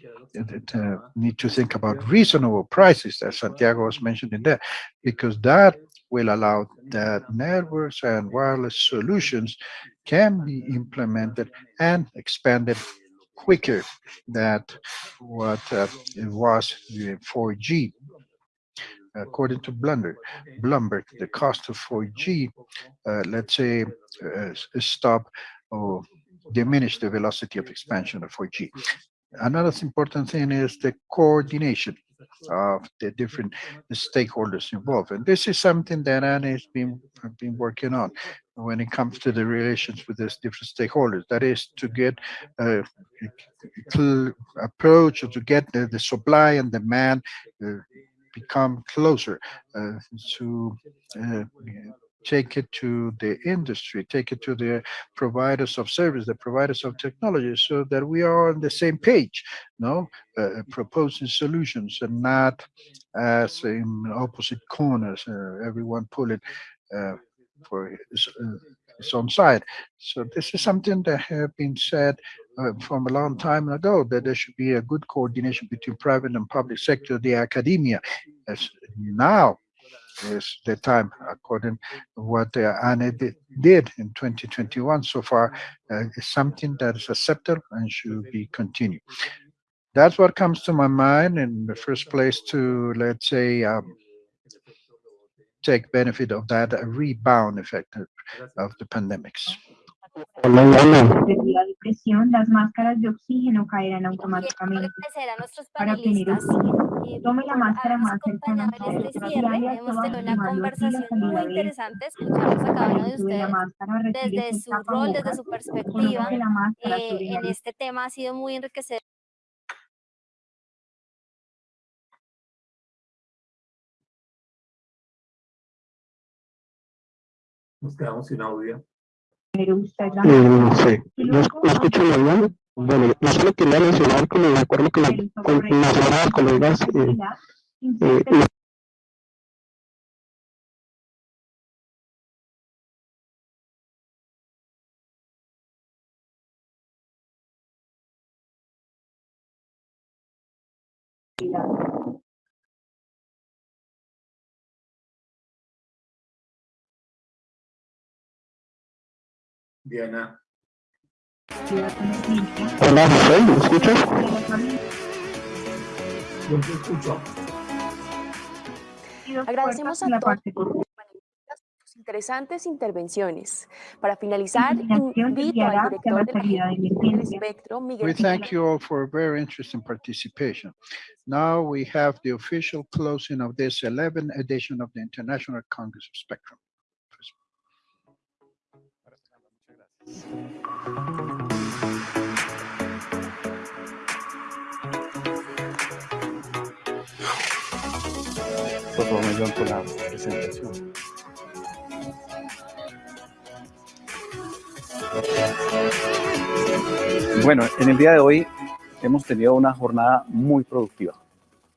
uh, need to think about reasonable prices, as Santiago was mentioning there, because that will allow that networks and wireless solutions can be implemented and expanded quicker than what uh, it was with 4G. According to Bloomberg, Bloomberg, the cost of 4G, uh, let's say, uh, stop or diminish the velocity of expansion of 4G. Another important thing is the coordination of the different stakeholders involved. And this is something that ANE has been, been working on when it comes to the relations with these different stakeholders. That is to get a approach or to get the, the supply and demand uh, become closer uh, to uh, take it to the industry, take it to the providers of service, the providers of technology, so that we are on the same page, no, uh, proposing solutions and not as in opposite corners, uh, everyone pulling uh, for his, uh, his own side. So this is something that have been said uh, from a long time ago, that there should be a good coordination between private and public sector, the academia. As now is the time, according to what uh, ANE did, in 2021 so far, uh, is something that is acceptable and should be continued. That's what comes to my mind in the first place to, let's say, um, take benefit of that rebound effect of the pandemics. Debido la presión, las máscaras de oxígeno caerán automáticamente. Para obtener oxígeno, eh, tome la máscara más cercana a usted. Hemos una conversación muy interesante. Escuchamos a cada uno de ustedes desde su rol, desde su perspectiva. Eh, en este tema ha sido muy enriquecedor. Nos quedamos sin audio pero usted la no. sé, Y ¿no, escucho muy bien? Bueno, yo solo quería mencionar, como me acuerdo que la, con, mencionaba colegas, eh, eh, Diana, Hola José, ¿me escuchas? Yo te escucho. Agradecemos a todos sus interesantes intervenciones. Para finalizar, invito al director de la del. Espectro, We Miguel thank you all for a very interesting participation. Now we have the official closing of this 11th edition of the International Congress of Spectrum. Por favor, me ayudan con la presentación. Bueno, en el día de hoy hemos tenido una jornada muy productiva.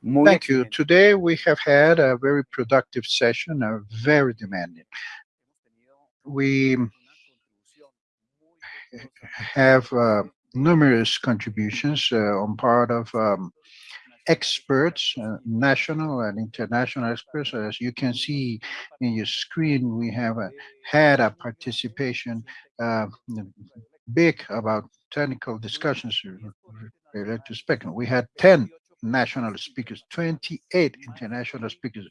Muy Thank you. Today we have had a very productive session, uh, very demanding. We have uh, numerous contributions uh, on part of um, experts, uh, national and international experts. As you can see in your screen, we have uh, had a participation big about technical discussions related to spectrum. We had 10 national speakers, 28 international speakers,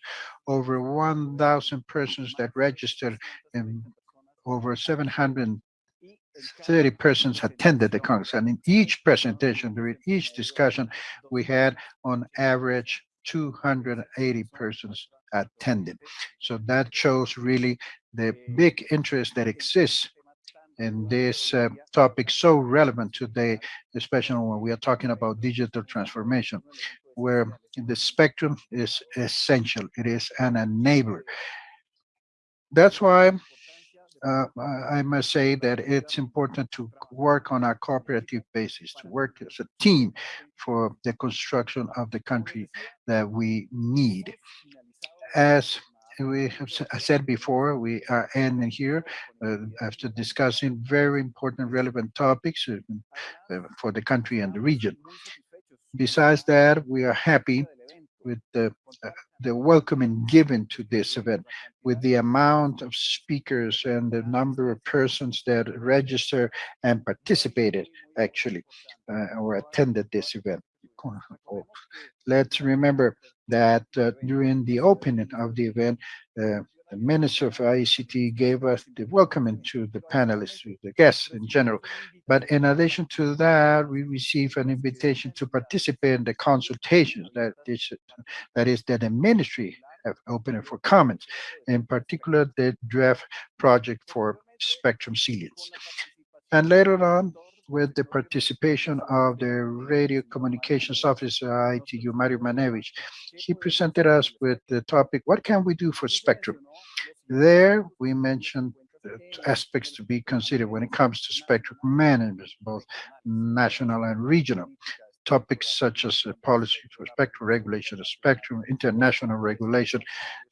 over 1,000 persons that registered and over 730 persons attended the Congress. And in each presentation, during each discussion, we had on average 280 persons attended. So that shows really the big interest that exists in this uh, topic so relevant today, especially when we are talking about digital transformation, where the spectrum is essential. It is an enabler. That's why uh, I must say that it's important to work on a cooperative basis, to work as a team for the construction of the country that we need. As we have said before, we are ending here uh, after discussing very important, relevant topics uh, uh, for the country and the region. Besides that, we are happy with the uh, the welcoming given to this event, with the amount of speakers and the number of persons that registered and participated actually uh, or attended this event. Let's remember that uh, during the opening of the event, uh, the Minister of ICT gave us the welcoming to the panelists, to the guests in general. But in addition to that, we received an invitation to participate in the consultations that is, that is that the ministry have opened for comments, in particular the draft project for spectrum salience. And later on, with the participation of the radio communications officer, ITU, Mario Maniewicz, he presented us with the topic, what can we do for spectrum? There, we mentioned aspects to be considered when it comes to spectrum management, both national and regional. Topics such as uh, policy for spectrum regulation of spectrum, international regulation,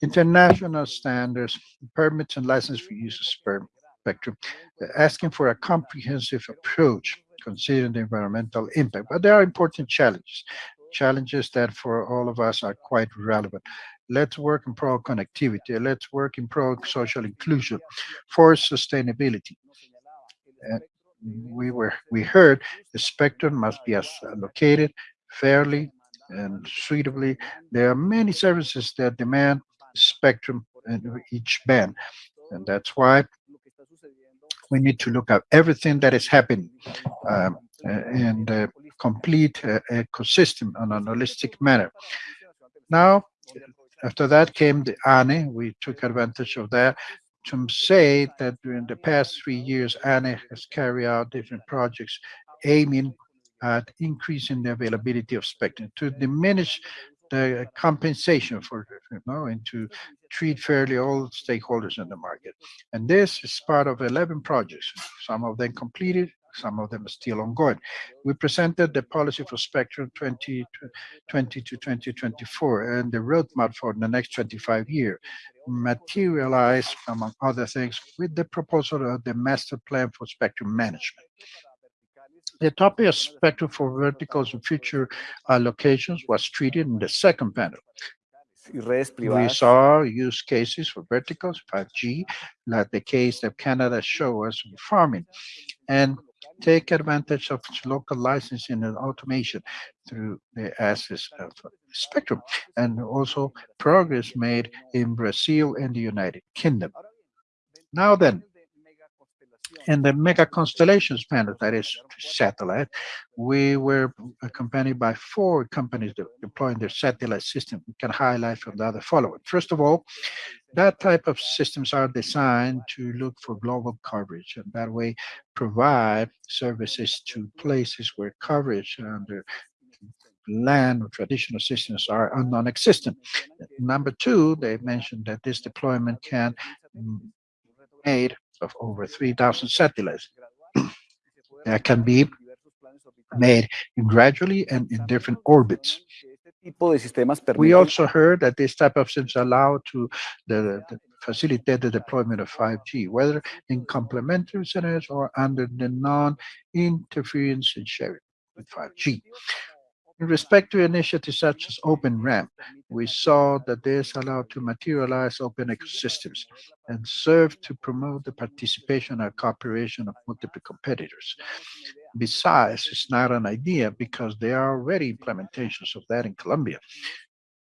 international standards, permits and license for use of sper- spectrum, uh, asking for a comprehensive approach considering the environmental impact. But there are important challenges, challenges that for all of us are quite relevant. Let's work in pro connectivity. Let's work in pro social inclusion for sustainability. Uh, we were we heard the spectrum must be allocated fairly and suitably. There are many services that demand spectrum in each band, and that's why we need to look at everything that is happening um, uh, in the complete uh, ecosystem on a holistic manner. Now, after that came the ANE. We took advantage of that to say that during the past three years, ANE has carried out different projects aiming at increasing the availability of spectrum to diminish Uh, the compensation for, you know, and to treat fairly all stakeholders in the market. And this is part of 11 projects, some of them completed, some of them are still ongoing. We presented the policy for Spectrum 2020 to 2024 and the roadmap for the next 25 years, materialized, among other things, with the proposal of the master plan for spectrum management. The topic of spectrum for verticals and future uh, allocations was treated in the second panel. We saw use cases for verticals, 5G, like the case that Canada showed us in farming. And take advantage of local licensing and automation through the access of spectrum, and also progress made in Brazil and the United Kingdom. Now then, in the mega constellations panel, that is satellite, we were accompanied by four companies de- deploying their satellite system. We can highlight from the other following. First of all, that type of systems are designed to look for global coverage and that way provide services to places where coverage under land or traditional systems are non-existent. Number two, they mentioned that this deployment can made of over 3,000 satellites (clears throat) that can be made gradually and in different orbits. We also heard that this type of systems allow to the, the facilitate the deployment of 5G, whether in complementary scenarios or under the non-interference and sharing with 5G. In respect to initiatives such as Open RAN, we saw that this allowed to materialize open ecosystems and serve to promote the participation and cooperation of multiple competitors. Besides, it's not an idea because there are already implementations of that in Colombia.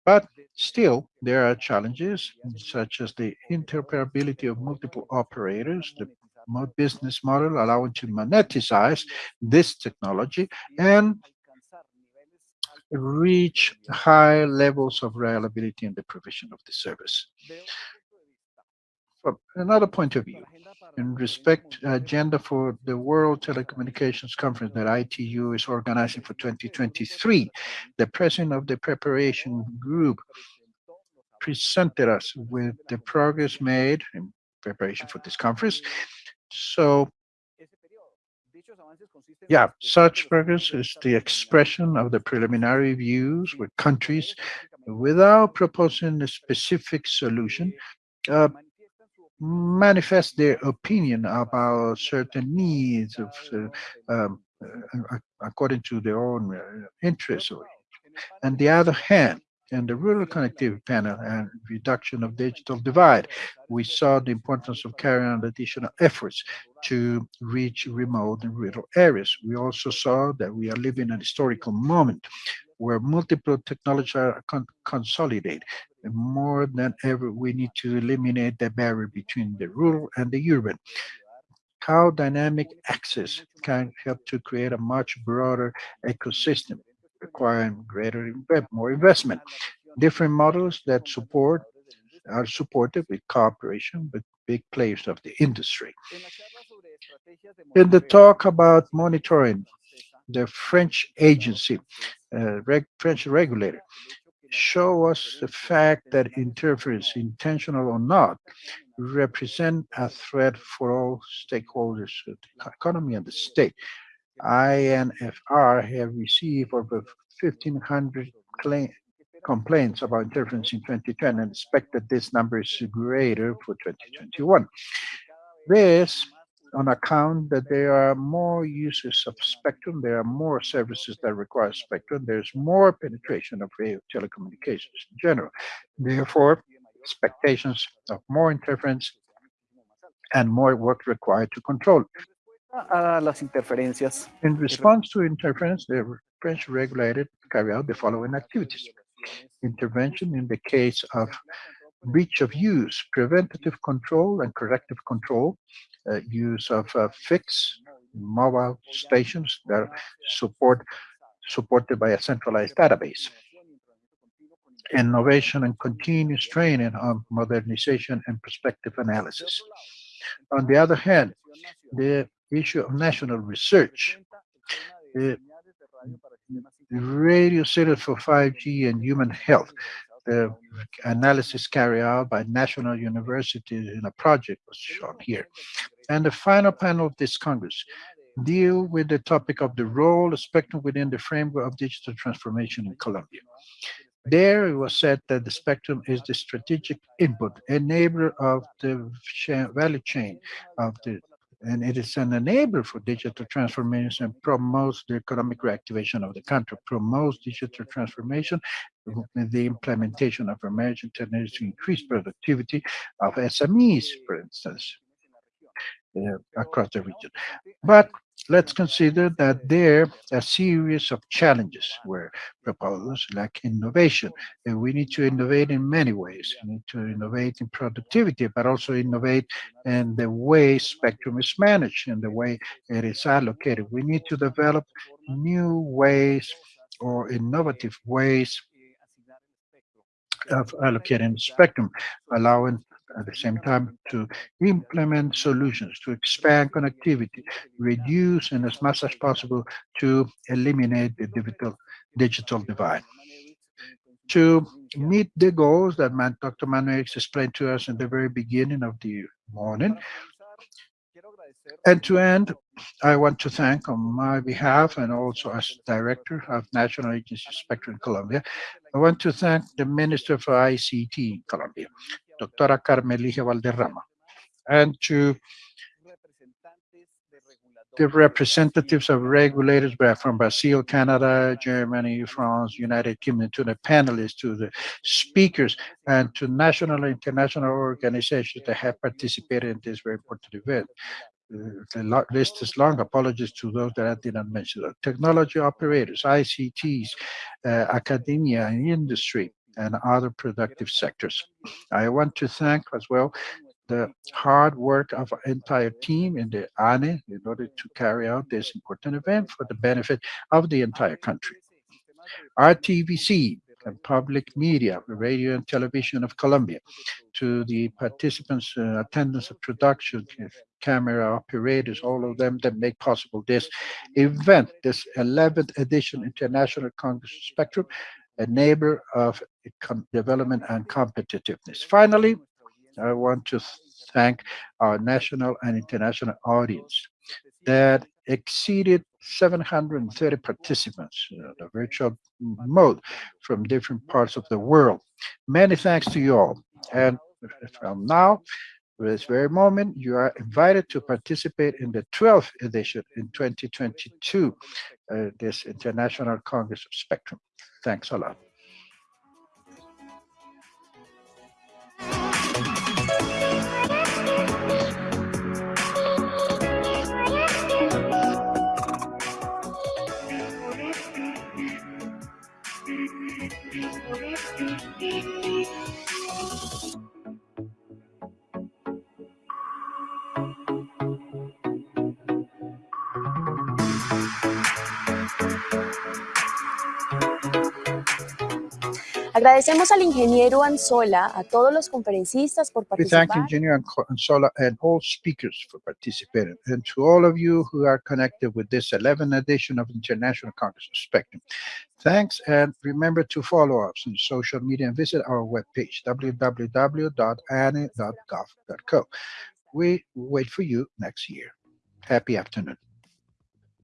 But still, there are challenges such as the interoperability of multiple operators, the business model allowing to monetize this technology and reach high levels of reliability in the provision of the service. From another point of view, in respect agenda for the World Telecommunications Conference that ITU is organizing for 2023, the president of the preparation group presented us with the progress made in preparation for this conference. So yeah, such progress is the expression of the preliminary views with countries without proposing a specific solution, uh, manifest their opinion about certain needs of, uh, um, uh, according to their own uh, interests. On the other hand, in the rural connectivity panel and reduction of digital divide, we saw the importance of carrying out additional efforts to reach remote and rural areas. We also saw that we are living an historical moment where multiple technologies are con consolidate. And more than ever, we need to eliminate the barrier between the rural and the urban. How dynamic access can help to create a much broader ecosystem requiring greater, more investment. Different models that support are supported with cooperation with big players of the industry. In the talk about monitoring, the French agency, uh, reg French regulator, show us the fact that interference, intentional or not, represent a threat for all stakeholders of the economy and the state. ANFR have received over 1,500 complaints about interference in 2010 and expect that this number is greater for 2021. This on account that there are more users of spectrum, there are more services that require spectrum, there's more penetration of telecommunications in general. Therefore, expectations of more interference and more work required to control. A las interferencias. In response to interference, the French regulator carry out the following activities. Intervention in the case of breach of use, preventative control and corrective control, uh, use of uh, fixed mobile stations that support supported by a centralized database. Innovation and continuous training on modernization and perspective analysis. On the other hand, the issue of national research, the radio center for 5G and human health, the analysis carried out by national universities in a project was shown here. And the final panel of this Congress deal with the topic of the role of spectrum within the framework of digital transformation in Colombia. There it was said that the spectrum is the strategic input, enabler of the value chain of the and it is an enabler for digital transformation and promotes the economic reactivation of the country, promotes digital transformation, the implementation of emerging technologies to increase productivity of SMEs, for instance, uh, across the region. But let's consider that there a series of challenges where proposals like innovation. And we need to innovate in many ways. We need to innovate in productivity, but also innovate in the way spectrum is managed and the way it is allocated. We need to develop new ways or innovative ways of allocating spectrum, allowing at the same time to implement solutions to expand connectivity, reduce and as much as possible to eliminate the digital digital divide. To meet the goals that Dr. Manuel explained to us in the very beginning of the morning, and to end, I want to thank on my behalf and also as director of National Agency Spectrum Colombia, I want to thank the Minister for ICT in Colombia, Doctora Carmen Ligia Valderrama, and to the representatives of regulators from Brazil, Canada, Germany, France, United Kingdom, to the panelists, to the speakers, and to national and international organizations that have participated in this very important event. The list is long. Apologies to those that I did not mention. Technology operators, ICTs, uh, academia and industry, and other productive sectors. I want to thank as well the hard work of our entire team in the ANE in order to carry out this important event for the benefit of the entire country. RTVC and public media, radio and television of Colombia, to the participants, uh, attendance of production, camera operators, all of them that make possible this event, this 11th edition International Congress Spectrum, a neighbor of development and competitiveness. Finally, I want to thank our national and international audience that exceeded 730 participants in a virtual mode from different parts of the world. Many thanks to you all. And from now, this very moment, you are invited to participate in the 12th edition in 2022, uh, this International Congress of Spectrum. Thanks a lot. Agradecemos al ingeniero Anzola, a todos los conferencistas por We thank participar. Engineer Anzola and all speakers for participating, and to all of you who are connected with this 11th edition of International Congress of Spectrum. Thanks, and remember to follow us on social media and visit our webpage, www.ane.gov.co. We wait for you next year. Happy afternoon.